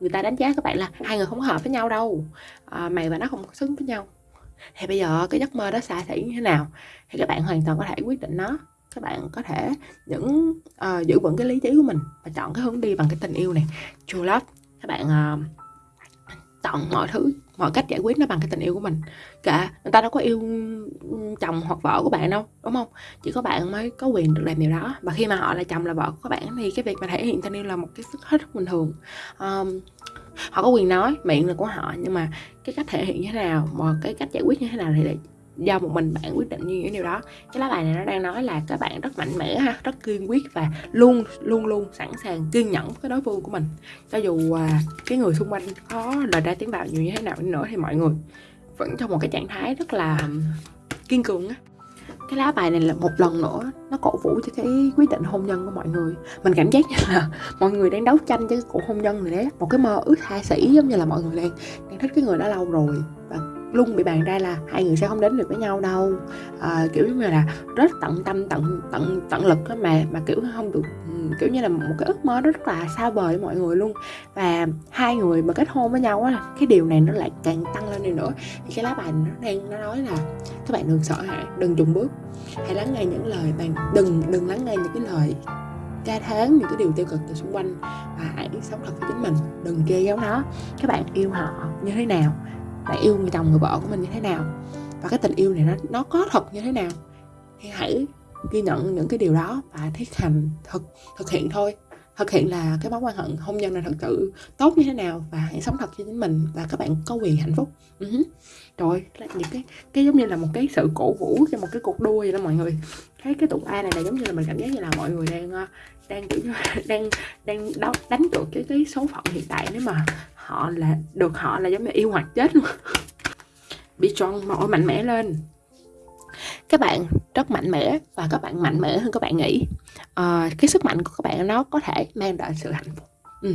Người ta đánh giá các bạn là hai người không hợp với nhau đâu à, mày và nó không xứng với nhau thì bây giờ cái giấc mơ đó xa xỉ như thế nào? Thì các bạn hoàn toàn có thể quyết định nó. Các bạn có thể những uh, giữ vững cái lý trí của mình và chọn cái hướng đi bằng cái tình yêu này. True love. Các bạn uh, chọn mọi thứ mọi cách giải quyết nó bằng cái tình yêu của mình. Cả người ta đâu có yêu chồng hoặc vợ của bạn đâu đúng không? Chỉ có bạn mới có quyền được làm điều đó. Và khi mà họ là chồng là vợ của các bạn thì cái việc mà thể hiện tình yêu là một cái sức hết bình thường. Um, họ có quyền nói miệng là của họ nhưng mà cái cách thể hiện như thế nào mà cái cách giải quyết như thế nào thì do một mình bạn quyết định như những điều đó. Cái lá bài này nó đang nói là các bạn rất mạnh mẽ ha rất kiên quyết và luôn luôn luôn sẵn sàng kiên nhẫn với đối phương của mình. Cho dù uh, cái người xung quanh có lời ra tiếng vào nhiều như thế nào nữa thì mọi người vẫn trong một cái trạng thái rất là kiên cường á cái lá bài này là một lần nữa nó cổ vũ cho cái quyết định hôn nhân của mọi người. Mình cảm giác như là mọi người đang đấu tranh cho cái cuộc hôn nhân này đấy. Một cái mơ ước xa xỉ giống như là mọi người đang đang thích cái người đó lâu rồi. Và luôn bị bàn ra là hai người sẽ không đến được với nhau đâu. À, kiểu như là rất tận tâm tận tận tận lực đó mà mà kiểu không được kiểu như là một cái ước mơ rất là xa vời mọi người luôn. Và hai người mà kết hôn với nhau á, cái điều này nó lại càng tăng lên đi nữa. Thì cái lá bài nó đang, nó nói là, các bạn đừng sợ hãi đừng dừng bước. Hãy lắng nghe những lời bạn, đừng đừng lắng nghe những cái lời ca tháng những cái điều tiêu cực từ xung quanh và hãy sống thật với chính mình. Đừng che giấu nó. Các bạn yêu họ như thế nào? Bạn yêu người chồng, người vợ của mình như thế nào? Và cái tình yêu này nó nó có thật như thế nào? Thì hãy ghi nhận những cái điều đó và thiết hành thực thực hiện thôi. Thực hiện là cái mối quan hệ hôn nhân này thật sự tốt như thế nào và hãy sống thật cho chính mình và các bạn có quyền hạnh phúc. Uh-huh. rồi những cái cái giống như là một cái sự cổ vũ cho một cái cuộc đua vậy đó mọi người. Thấy cái tụ a này là giống như là mình cảm giác như là mọi người đang ờ, đang kiểu đang đang đánh, đánh cược cái cái số phận hiện tại nếu mà họ là được họ là giống như yêu hoặc chết luôn. Bị tròn mọi mạnh mẽ lên các bạn rất mạnh mẽ và các bạn mạnh mẽ hơn các bạn nghĩ. À, cái sức mạnh của các bạn nó có thể mang lại sự hạnh phúc. Ừ.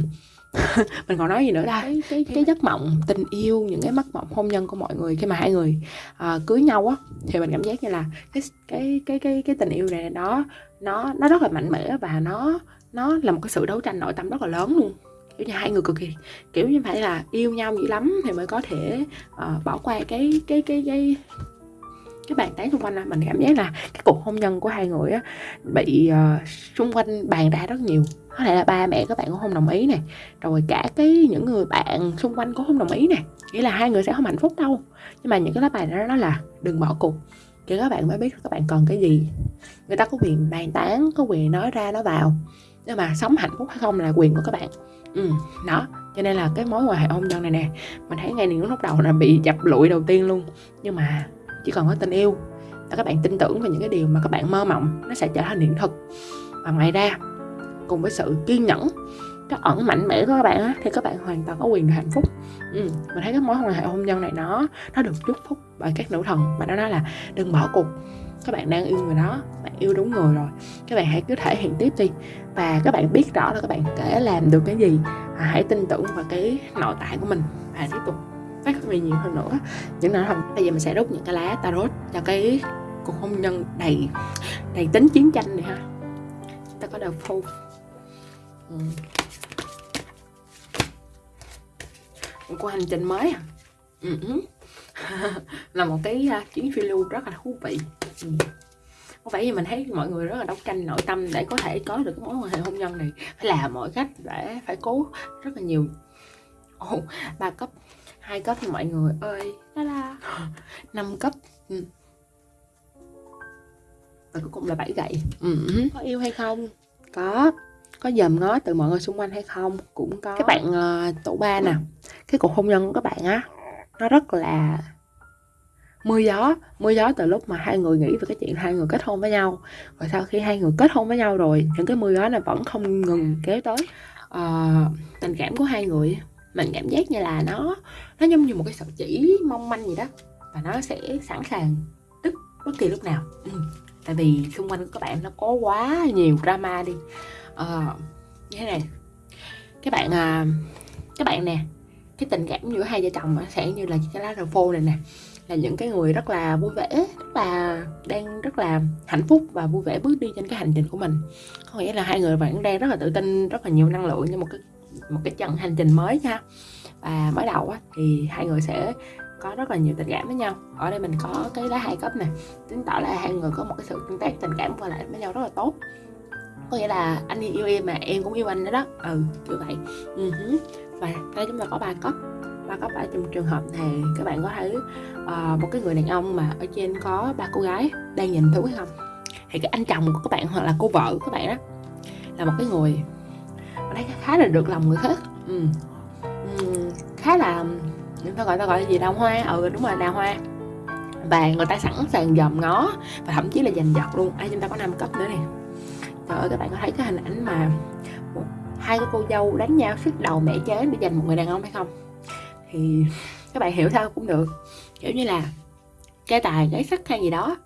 mình còn nói gì nữa đây cái, cái, cái giấc mộng tình yêu những cái mất mộng hôn nhân của mọi người khi mà hai người uh, cưới nhau á thì mình cảm giác như là cái cái cái cái cái tình yêu này nó nó nó rất là mạnh mẽ và nó nó là một cái sự đấu tranh nội tâm rất là lớn luôn. Kiểu như hai người cực kỳ kiểu như phải là yêu nhau dữ lắm thì mới có thể uh, bỏ qua cái cái cái cái cái bàn tán xung quanh là mình cảm giác là cái cuộc hôn nhân của hai người á bị uh, xung quanh bàn ra rất nhiều. Có thể là ba mẹ các bạn cũng không đồng ý này rồi cả cái những người bạn xung quanh cũng không đồng ý này nghĩa là hai người sẽ không hạnh phúc đâu. Nhưng mà những cái lá bài đó là đừng bỏ cuộc. Thì các bạn mới biết các bạn cần cái gì. Người ta có quyền bàn tán có quyền nói ra nó vào. Nhưng mà sống hạnh phúc hay không là quyền của các bạn. Ừ đó cho nên là cái mối quan hệ hôn nhân này nè mình thấy ngay những lúc đầu là bị dập lụi đầu tiên luôn. Nhưng mà chỉ cần có tình yêu và các bạn tin tưởng vào những cái điều mà các bạn mơ mộng nó sẽ trở thành hiện thực. Và ngoài ra cùng với sự kiên nhẫn cái ẩn mạnh mẽ của các bạn á thì các bạn hoàn toàn có quyền được hạnh phúc. Ừ, mình thấy cái mối quan hệ hôn nhân này nó nó được chúc phúc bởi các nữ thần và nó nói là đừng bỏ cuộc. Các bạn đang yêu người đó bạn yêu đúng người rồi. Các bạn hãy cứ thể hiện tiếp đi. Và các bạn biết rõ là các bạn thể làm được cái gì. À, hãy tin tưởng vào cái nội tại của mình và tiếp tục phát huy nhiều hơn nữa những nào không. bây giờ mình sẽ rút những cái lá tarot cho cái cuộc hôn nhân đầy đầy tính chiến tranh này ha chúng ta có đầu phu ừ. của cuộc hành trình mới à ừ. ừ. là một cái uh, chuyến phiêu lưu rất là thú vị ừ. có vẻ như mình thấy mọi người rất là đấu tranh nội tâm để có thể có được cái mối quan hệ hôn nhân này phải làm mọi cách để phải cố rất là nhiều ồ ba cấp hai cấp thì mọi người ơi. La năm cấp. Ừ. và cuối cùng là bảy gậy. Ừ. có yêu hay không? Có. Có dòm ngó từ mọi người xung quanh hay không? Cũng có. Các bạn uh, tổ ba nè. Cái cuộc hôn nhân của các bạn á nó rất là mưa gió. Mưa gió từ lúc mà hai người nghĩ về cái chuyện hai người kết hôn với nhau. Và sau khi hai người kết hôn với nhau rồi những cái mưa gió này vẫn không ngừng kéo tới. Uh, tình cảm của hai người mình cảm giác như là nó nó giống như một cái sợi chỉ mong manh gì đó. Và nó sẽ sẵn sàng đứt bất kỳ lúc nào. Ừ. tại vì xung quanh của các bạn nó có quá nhiều drama đi. À, như thế này. Các bạn à, các bạn nè cái tình cảm giữa hai vợ chồng sẽ như là cái lá rờ phô này nè. Là những cái người rất là vui vẻ rất là đang rất là hạnh phúc và vui vẻ bước đi trên cái hành trình của mình. Có nghĩa là hai người vẫn đang rất là tự tin rất là nhiều năng lượng như một cái một cái chặng hành trình mới nha. Và mới đầu á, thì hai người sẽ có rất là nhiều tình cảm với nhau. Ở đây mình có cái lá hai cấp này chứng tỏ là hai người có một cái sự tương tác tình cảm qua lại với nhau rất là tốt. Có nghĩa là anh yêu em mà em cũng yêu anh nữa đó. Ừ như vậy. Uh-huh. và đây chúng ta có ba cấp ba cấp ở trong trường hợp này các bạn có thấy uh, một cái người đàn ông mà ở trên có ba cô gái đang nhìn thú không? Thì cái anh chồng của các bạn hoặc là cô vợ của các bạn đó là một cái người đấy khá là được lòng người khác. Ừ. Ừ, khá là người ta gọi ta gọi là gì? Đào hoa. Ừ đúng rồi đào hoa. Và người ta sẵn sàng dòm ngó và thậm chí là giành giật luôn. Ai chúng ta có năm cấp nữa nè? Trời ơi các bạn có thấy cái hình ảnh mà một, hai cái cô dâu đánh nhau sức đầu mẹ chế để giành một người đàn ông hay không? Thì các bạn hiểu sao cũng được. Kiểu như là cái tài cái sắc hay gì đó.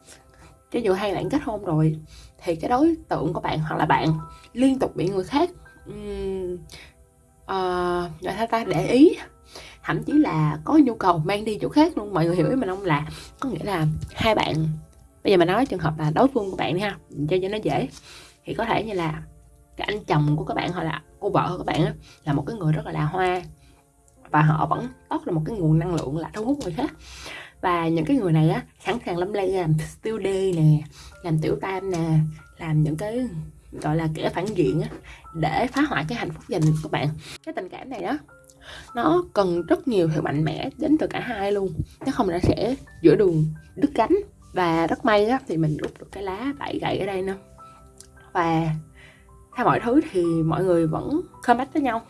Cho dù hai bạn kết hôn rồi thì cái đối tượng của bạn hoặc là bạn liên tục bị người khác um, uh, người ta? Để ý. Thậm chí là có nhu cầu mang đi chỗ khác luôn mọi người hiểu ý mình không? Là có nghĩa là hai bạn bây giờ mà nói trường hợp là đối phương của bạn đi ha cho cho nó dễ. Thì có thể như là cái anh chồng của các bạn hoặc là cô vợ của các bạn là một cái người rất là là hoa và họ vẫn tốt là một cái nguồn năng lượng là thu hút người khác. Và những cái người này á sẵn sàng lắm lấy làm still nè làm tiểu tam nè làm những cái gọi là kẻ phản diện á, để phá hoại cái hạnh phúc gia đình của bạn. Cái tình cảm này đó, nó cần rất nhiều sự mạnh mẽ đến từ cả hai luôn. Nếu không nó sẽ giữa đường đứt cánh và rất may á, thì mình rút được cái lá bảy gậy ở đây nè. Và theo mọi thứ thì mọi người vẫn comeback với nhau.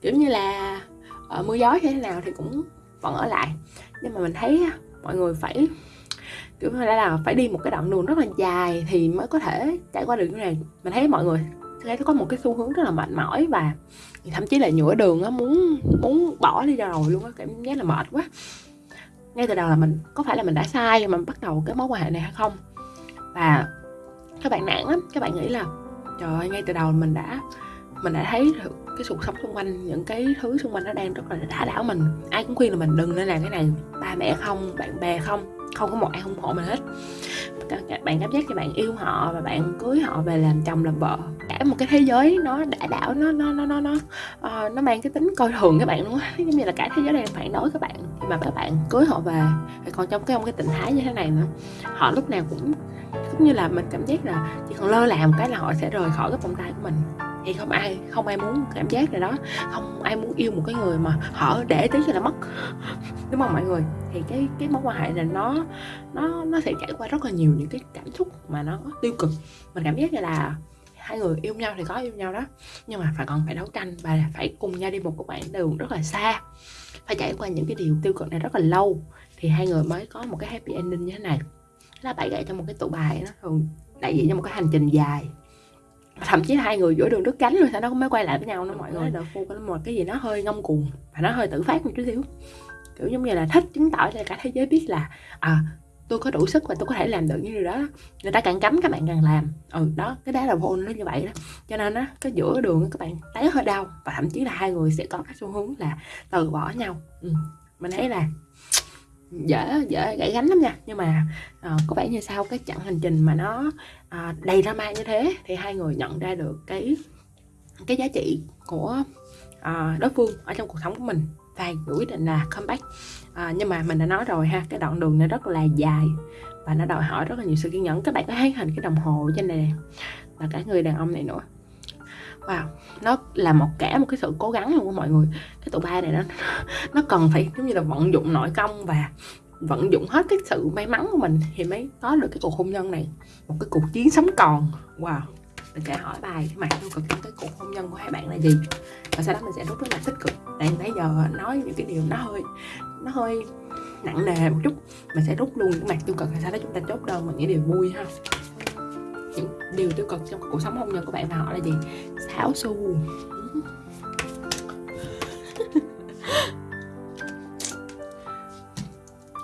Kiểu như là ở mưa gió như thế nào thì cũng vẫn ở lại. Nhưng mà mình thấy mọi người phải kiểu như là phải đi một cái đoạn đường rất là dài thì mới có thể trải qua được như này. Mình thấy mọi người thấy có một cái xu hướng rất là mệt mỏi và thậm chí là nhựa đường á, muốn muốn bỏ đi ra rồi luôn á, cảm giác là mệt quá. Ngay từ đầu là mình, có phải là mình đã sai mà bắt đầu cái mối quan hệ này hay không? Và các bạn nản lắm, các bạn nghĩ là, trời ơi, ngay từ đầu mình đã mình đã thấy được cái cuộc sống xung quanh, những cái thứ xung quanh nó đang rất là đả đảo mình. Ai cũng khuyên là mình đừng nên làm cái này. Ba mẹ không, bạn bè không không có một ai ủng hộ mình hết. Bạn cảm giác như bạn yêu họ và bạn cưới họ về làm chồng làm vợ. Cả một cái thế giới nó đã đảo nó nó nó nó nó uh, nó mang cái tính coi thường các bạn luôn á. Giống như là cả thế giới đang phản đối các bạn khi mà các bạn cưới họ về. Còn trong cái cái tình thái như thế này nữa họ lúc nào cũng cũng như là mình cảm giác là chỉ còn lơ là một cái là họ sẽ rời khỏi cái vòng tay của mình thì không ai không ai muốn cảm giác này đó. Không ai muốn yêu một cái người mà họ để tí là mất. Đúng không mọi người? Thì cái cái mối quan hệ này nó nó nó sẽ trải qua rất là nhiều những cái cảm xúc mà nó tiêu cực. Mình cảm giác như là hai người yêu nhau thì có yêu nhau đó, nhưng mà phải còn phải đấu tranh và phải cùng nhau đi một cái quãng đường rất là xa. Phải trải qua những cái điều tiêu cực này rất là lâu thì hai người mới có một cái happy ending như thế này. Là bảy gậy trong một cái tụ bài nó thường đại diện cho một cái hành trình dài thậm chí hai người giữa đường đứt cánh rồi sao nó mới quay lại với nhau nữa mọi người. Đợt phu có một cái gì nó hơi ngông cuồng và nó hơi tự phát một chút xíu. Kiểu giống như là thích chứng tỏ cho cả thế giới biết là à tôi có đủ sức và tôi có thể làm được như điều đó. Người ta càng cấm các bạn càng làm. Ừ đó cái đá là vô nó như vậy đó. Cho nên á cái giữa đường các bạn té hơi đau và thậm chí là hai người sẽ có cái xu hướng là từ bỏ nhau. Ừ. mình thấy là dễ dễ gãy gánh lắm nha. Nhưng mà uh, có vẻ như sau cái chặng hành trình mà nó uh, đầy drama như thế thì hai người nhận ra được cái cái giá trị của uh, đối phương ở trong cuộc sống của mình và quyết định là comeback uh, nhưng mà mình đã nói rồi ha cái đoạn đường này rất là dài và nó đòi hỏi rất là nhiều sự kiên nhẫn. Các bạn có thấy hình cái đồng hồ trên này và cả người đàn ông này nữa wow, nó là một cả một cái sự cố gắng luôn của mọi người. Cái tụ ba này nó nó cần phải giống như là vận dụng nội công và vận dụng hết cái sự may mắn của mình thì mới có được cái cuộc hôn nhân này. Một cái cuộc chiến sống còn. Wow, mình sẽ hỏi bài cái mặt tiêu cực trong cái cuộc hôn nhân của hai bạn là gì? Và sau đó mình sẽ rút cái mặt tích cực. Đang nãy giờ nói những cái điều nó hơi nó hơi nặng nề một chút. Mình sẽ rút luôn những mặt tiêu cực và sau đó chúng ta chốt đơn bằng những điều vui ha những điều tiêu cực trong cuộc sống hôn nhân của bạn và họ là gì xáo xu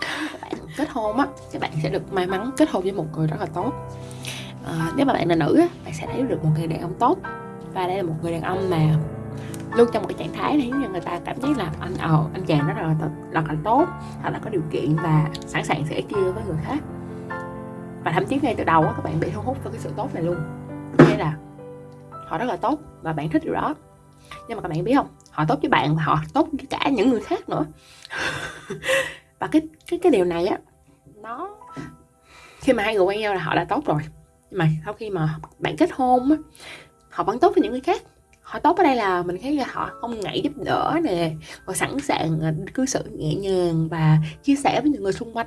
các bạn kết hôn á các bạn sẽ được may mắn kết hôn với một người rất là tốt. À, nếu mà bạn là nữ á bạn sẽ thấy được một người đàn ông tốt. Và đây là một người đàn ông mà luôn trong một cái trạng thái này như người ta cảm thấy là anh ờ anh chàng rất là rất là tốt hoặc là có điều kiện và sẵn sàng sẽ chia với người khác và thậm chí ngay từ đầu á, các bạn bị thu hút với cái sự tốt này luôn. Nghĩa là họ rất là tốt và bạn thích điều đó. Nhưng mà các bạn biết không? Họ tốt với bạn và họ tốt với cả những người khác nữa. Và cái cái cái điều này á, nó, khi mà hai người quen nhau là họ đã tốt rồi. Nhưng mà sau khi mà bạn kết hôn á, họ vẫn tốt với những người khác. Họ tốt ở đây là mình thấy là họ không ngại giúp đỡ nè và sẵn sàng à, cư xử nhẹ nhàng và chia sẻ với những người xung quanh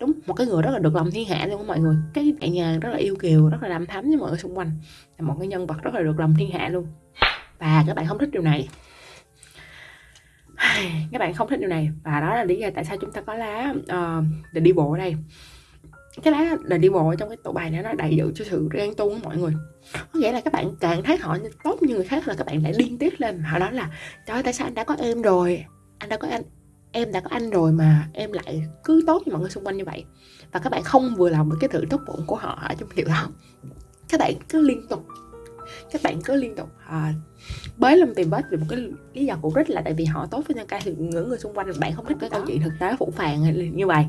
đúng một cái người rất là được lòng thiên hạ luôn mọi người. Cái nhẹ nhà rất là yêu kiều rất là đam thắm với mọi người xung quanh. Là một cái nhân vật rất là được lòng thiên hạ luôn. Và các bạn không thích điều này. Các bạn không thích điều này. Và đó là lý do tại sao chúng ta có lá uh, đi bộ ở đây. Cái lá để đi bộ trong cái tổ bài này nó đầy diện cho sự ghen tuông của mọi người. Có nghĩa là các bạn càng thấy họ tốt như người khác là các bạn lại điên tiết lên. Họ nói là trời ơi tại sao anh đã có em rồi? Anh đã có anh em đã có anh rồi mà em lại cứ tốt với mọi người xung quanh như vậy. Và các bạn không vừa lòng với cái sự tốt bụng của họ ở trong điều đó các bạn cứ liên tục các bạn cứ liên tục. À, bới lông tìm vết vì một cái lý do cụ rất là tại vì họ tốt với nhân ca thì những người xung quanh bạn không thích cái câu chuyện thực tế phụ phàng như vậy.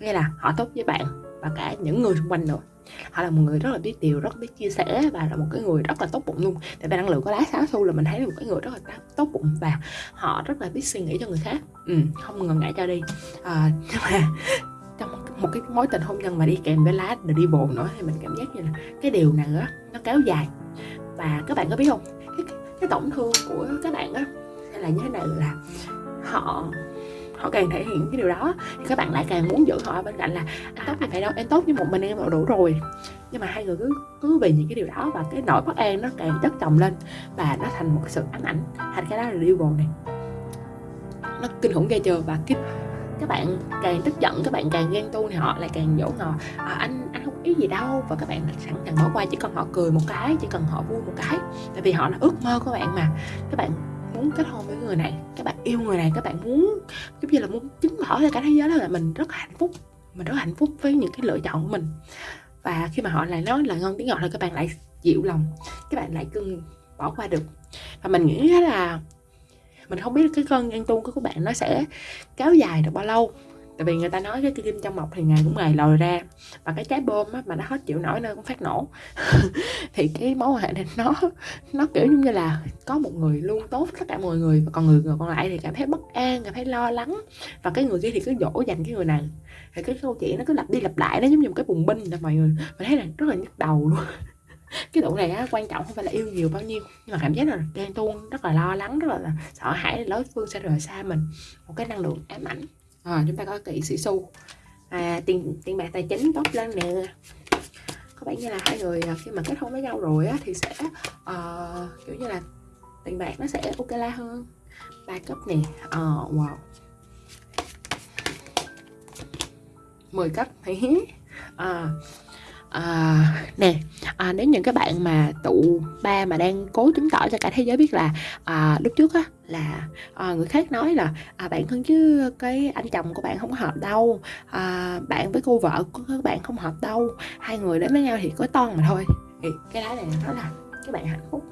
Nghĩa là họ tốt với bạn và cả những người xung quanh nữa họ là một người rất là biết điều rất biết chia sẻ và là một cái người rất là tốt bụng luôn. Tại vì năng lượng có lá sáu xu là mình thấy là một cái người rất là tốt bụng và họ rất là biết suy nghĩ cho người khác. Ừ, không ngần ngại cho đi. À, nhưng mà trong một cái mối tình hôn nhân mà đi kèm với lá đi bồn nữa thì mình cảm giác như là cái điều này á nó kéo dài. Và các bạn có biết không? Cái, cái tổn thương của các bạn á hay là như thế này là họ họ càng thể hiện cái điều đó thì các bạn lại càng muốn giữ họ bên cạnh là anh tốt thì vậy đâu em tốt với một mình em là đủ rồi. Nhưng mà hai người cứ cứ vì những cái điều đó và cái nỗi bất an nó càng chất chồng lên và nó thành một sự ám ảnh. Thành cái đó là điều này. Nó kinh khủng ghê chưa? Và cái các bạn càng tức giận các bạn càng ghen tu thì họ lại càng dỗ ngò à, anh anh không ý gì đâu. Và các bạn sẵn sàng bỏ qua chỉ cần họ cười một cái chỉ cần họ vui một cái. Tại vì họ là ước mơ của bạn mà. Các bạn muốn kết hôn với người này, các bạn yêu người này, các bạn muốn, giống như là muốn chứng tỏ cho cả thế giới đó là mình rất hạnh phúc, mình rất hạnh phúc với những cái lựa chọn của mình. Và khi mà họ lại nói là ngon tiếng ngọt thì các bạn lại dịu lòng, các bạn lại cưng bỏ qua được. Và mình nghĩ là mình không biết cái cơn ghen tuông của các bạn nó sẽ kéo dài được bao lâu tại vì người ta nói cái kim trong mọc thì ngày cũng ngày lòi ra. Và cái trái bơm á, mà nó hết chịu nổi nơi cũng phát nổ. Thì cái mối quan hệ này nó nó kiểu như là có một người luôn tốt tất cả mọi người. Và còn người, người còn lại thì cảm thấy bất an cảm thấy lo lắng. Và cái người kia thì cứ dỗ dành cái người này. Thì cái câu chuyện nó cứ lặp đi lặp lại nó giống như một cái bùng binh là mọi người. Mình thấy là rất là nhức đầu luôn. Cái độ này á, quan trọng không phải là yêu nhiều bao nhiêu. Nhưng mà cảm giác là ghen tuông rất là lo lắng rất là sợ hãi đối phương sẽ rời xa mình. Một cái năng lượng ám ảnh à, chúng ta có kỵ sĩ xu. À, tiền tiền bạc tài chính tốt lên nè. Có vẻ như là hai người à, khi mà kết hôn với nhau rồi á, thì sẽ uh, kiểu như là tiền bạc nó sẽ ok la hơn. Ba cấp nè. Uh, wow. 10 cấp à, à, nè à, nếu những cái bạn mà tụ ba mà đang cố chứng tỏ cho cả thế giới biết là à, lúc trước á là à, người khác nói là à, bạn thân chứ cái anh chồng của bạn không hợp đâu à, bạn với cô vợ của các bạn không hợp đâu hai người đến với nhau thì có toan mà thôi. Thì cái đó này nó là các bạn hạnh phúc.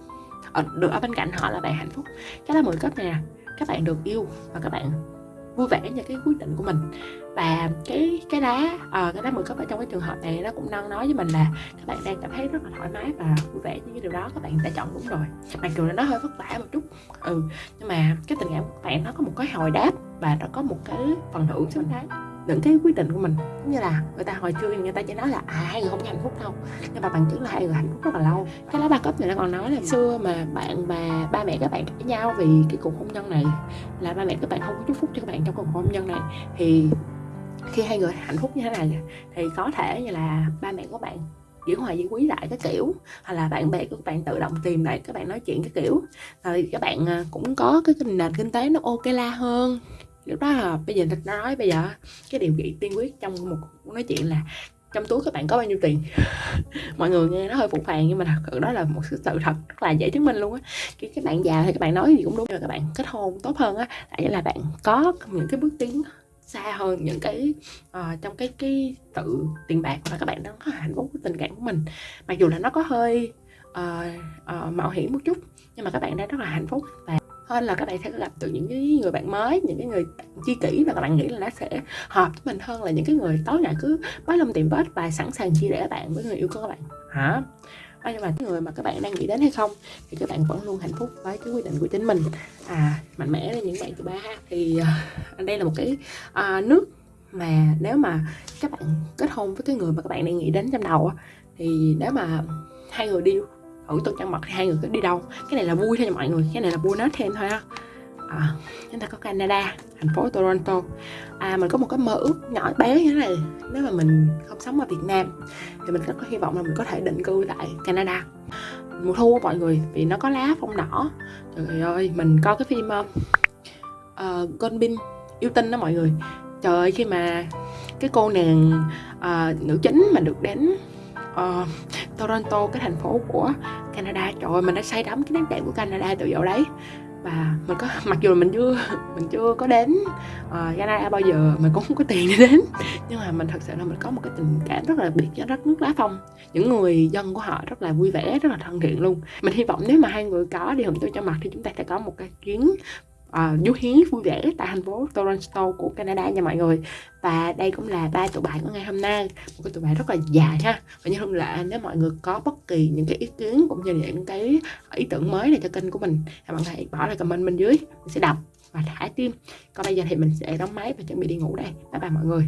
Ở, được ở bên cạnh họ là bạn hạnh phúc. Cái là mười cấp nè các bạn được yêu và các bạn vui vẻ như cái quyết định của mình. Và cái cái lá à, ờ, cái lá mười cấp ở trong cái trường hợp này nó cũng đang nói với mình là các bạn đang cảm thấy rất là thoải mái và vui vẻ như cái điều đó các bạn đã chọn đúng rồi. Mặc dù là nó hơi vất vả một chút ừ nhưng mà cái tình cảm của bạn nó có một cái hồi đáp và nó có một cái phần thưởng xứng đáng những cái quyết định của mình. Giống như là người ta hồi xưa người ta chỉ nói là à hai người không hạnh phúc đâu. Nhưng mà bằng chứng là hai người hạnh phúc rất là lâu. Cái lá ba cấp này nó còn nói là xưa mà bạn và ba mẹ các bạn cãi nhau vì cái cuộc hôn nhân này, là ba mẹ các bạn không có chúc phúc cho các bạn trong cuộc hôn nhân này, thì khi hai người hạnh phúc như thế này thì có thể như là ba mẹ của bạn giữ hòa giữ quý lại cái kiểu, hoặc là bạn bè của các bạn tự động tìm lại các bạn nói chuyện cái kiểu. Rồi các bạn à, cũng có cái nền kinh tế nó ok la hơn lúc đó là bây giờ nó nói bây giờ cái điều kiện tiên quyết trong một cuộc nói chuyện là trong túi các bạn có bao nhiêu tiền? Mọi người nghe nó hơi phụ phàng nhưng mà thật sự đó là một sự thật rất là dễ chứng minh luôn á. Khi các bạn già thì các bạn nói gì cũng đúng rồi các bạn kết hôn tốt hơn á tại là bạn có những cái bước tiến xa hơn những cái uh, trong cái cái tự tiền bạc và các bạn đang có hạnh phúc của tình cảm của mình. Mặc dù là nó có hơi uh, uh, mạo hiểm một chút nhưng mà các bạn đang rất là hạnh phúc và hơn là các bạn sẽ gặp được những cái người bạn mới những cái người chi kỷ và các bạn nghĩ là nó sẽ hợp với mình hơn là những cái người tối ngày cứ bới lông tìm vết và sẵn sàng chia rẽ bạn với người yêu của các bạn. Hả? À, nhưng mà cái người mà các bạn đang nghĩ đến hay không thì các bạn vẫn luôn hạnh phúc với cái quyết định của chính mình. À mạnh mẽ lên những bạn thứ ba ha. Thì uh, đây là một cái uh, nước mà nếu mà các bạn kết hôn với cái người mà các bạn đang nghĩ đến trong đầu á thì nếu mà hai người đi ở tuần trăng mật thì hai người cứ đi đâu. Cái này là vui thôi nha mọi người. Cái này là bonus thêm thôi ha à, chúng ta có Canada thành phố Toronto. À mình có một cái mơ ước nhỏ bé như thế này. Nếu mà mình không sống ở Việt Nam thì mình rất có hy vọng là mình có thể định cư tại Canada. Mùa thu mọi người vì nó có lá phong đỏ. Trời ơi mình coi cái phim uh, uh, yêu tinh đó mọi người. Trời ơi khi mà cái cô nàng uh, nữ chính mà được đến uh, Toronto cái thành phố của Canada. Trời ơi mình đã say đắm cái nét đẹp của Canada từ dạo đấy. Và mình có mặc dù mình chưa mình chưa có đến uh, Canada bao giờ mình cũng không có tiền để đến. Nhưng mà mình thật sự là mình có một cái tình cảm rất là biệt với đất nước lá phong. Những người dân của họ rất là vui vẻ rất là thân thiện luôn. Mình hy vọng nếu mà hai người có đi hưởng tôi cho mặt thì chúng ta sẽ có một cái chuyến uh, du hí vui vẻ tại thành phố Toronto của Canada nha mọi người. Và đây cũng là ba tụ bài của ngày hôm nay. Một cái tụ bài rất là dài ha. Và như thường lệ nếu mọi người có bất kỳ những cái ý kiến cũng như những cái ý tưởng mới này cho kênh của mình thì mọi người hãy bỏ lại comment bên dưới. Mình sẽ đọc và thả tim. Còn bây giờ thì mình sẽ đóng máy và chuẩn bị đi ngủ đây. Bye bye mọi người.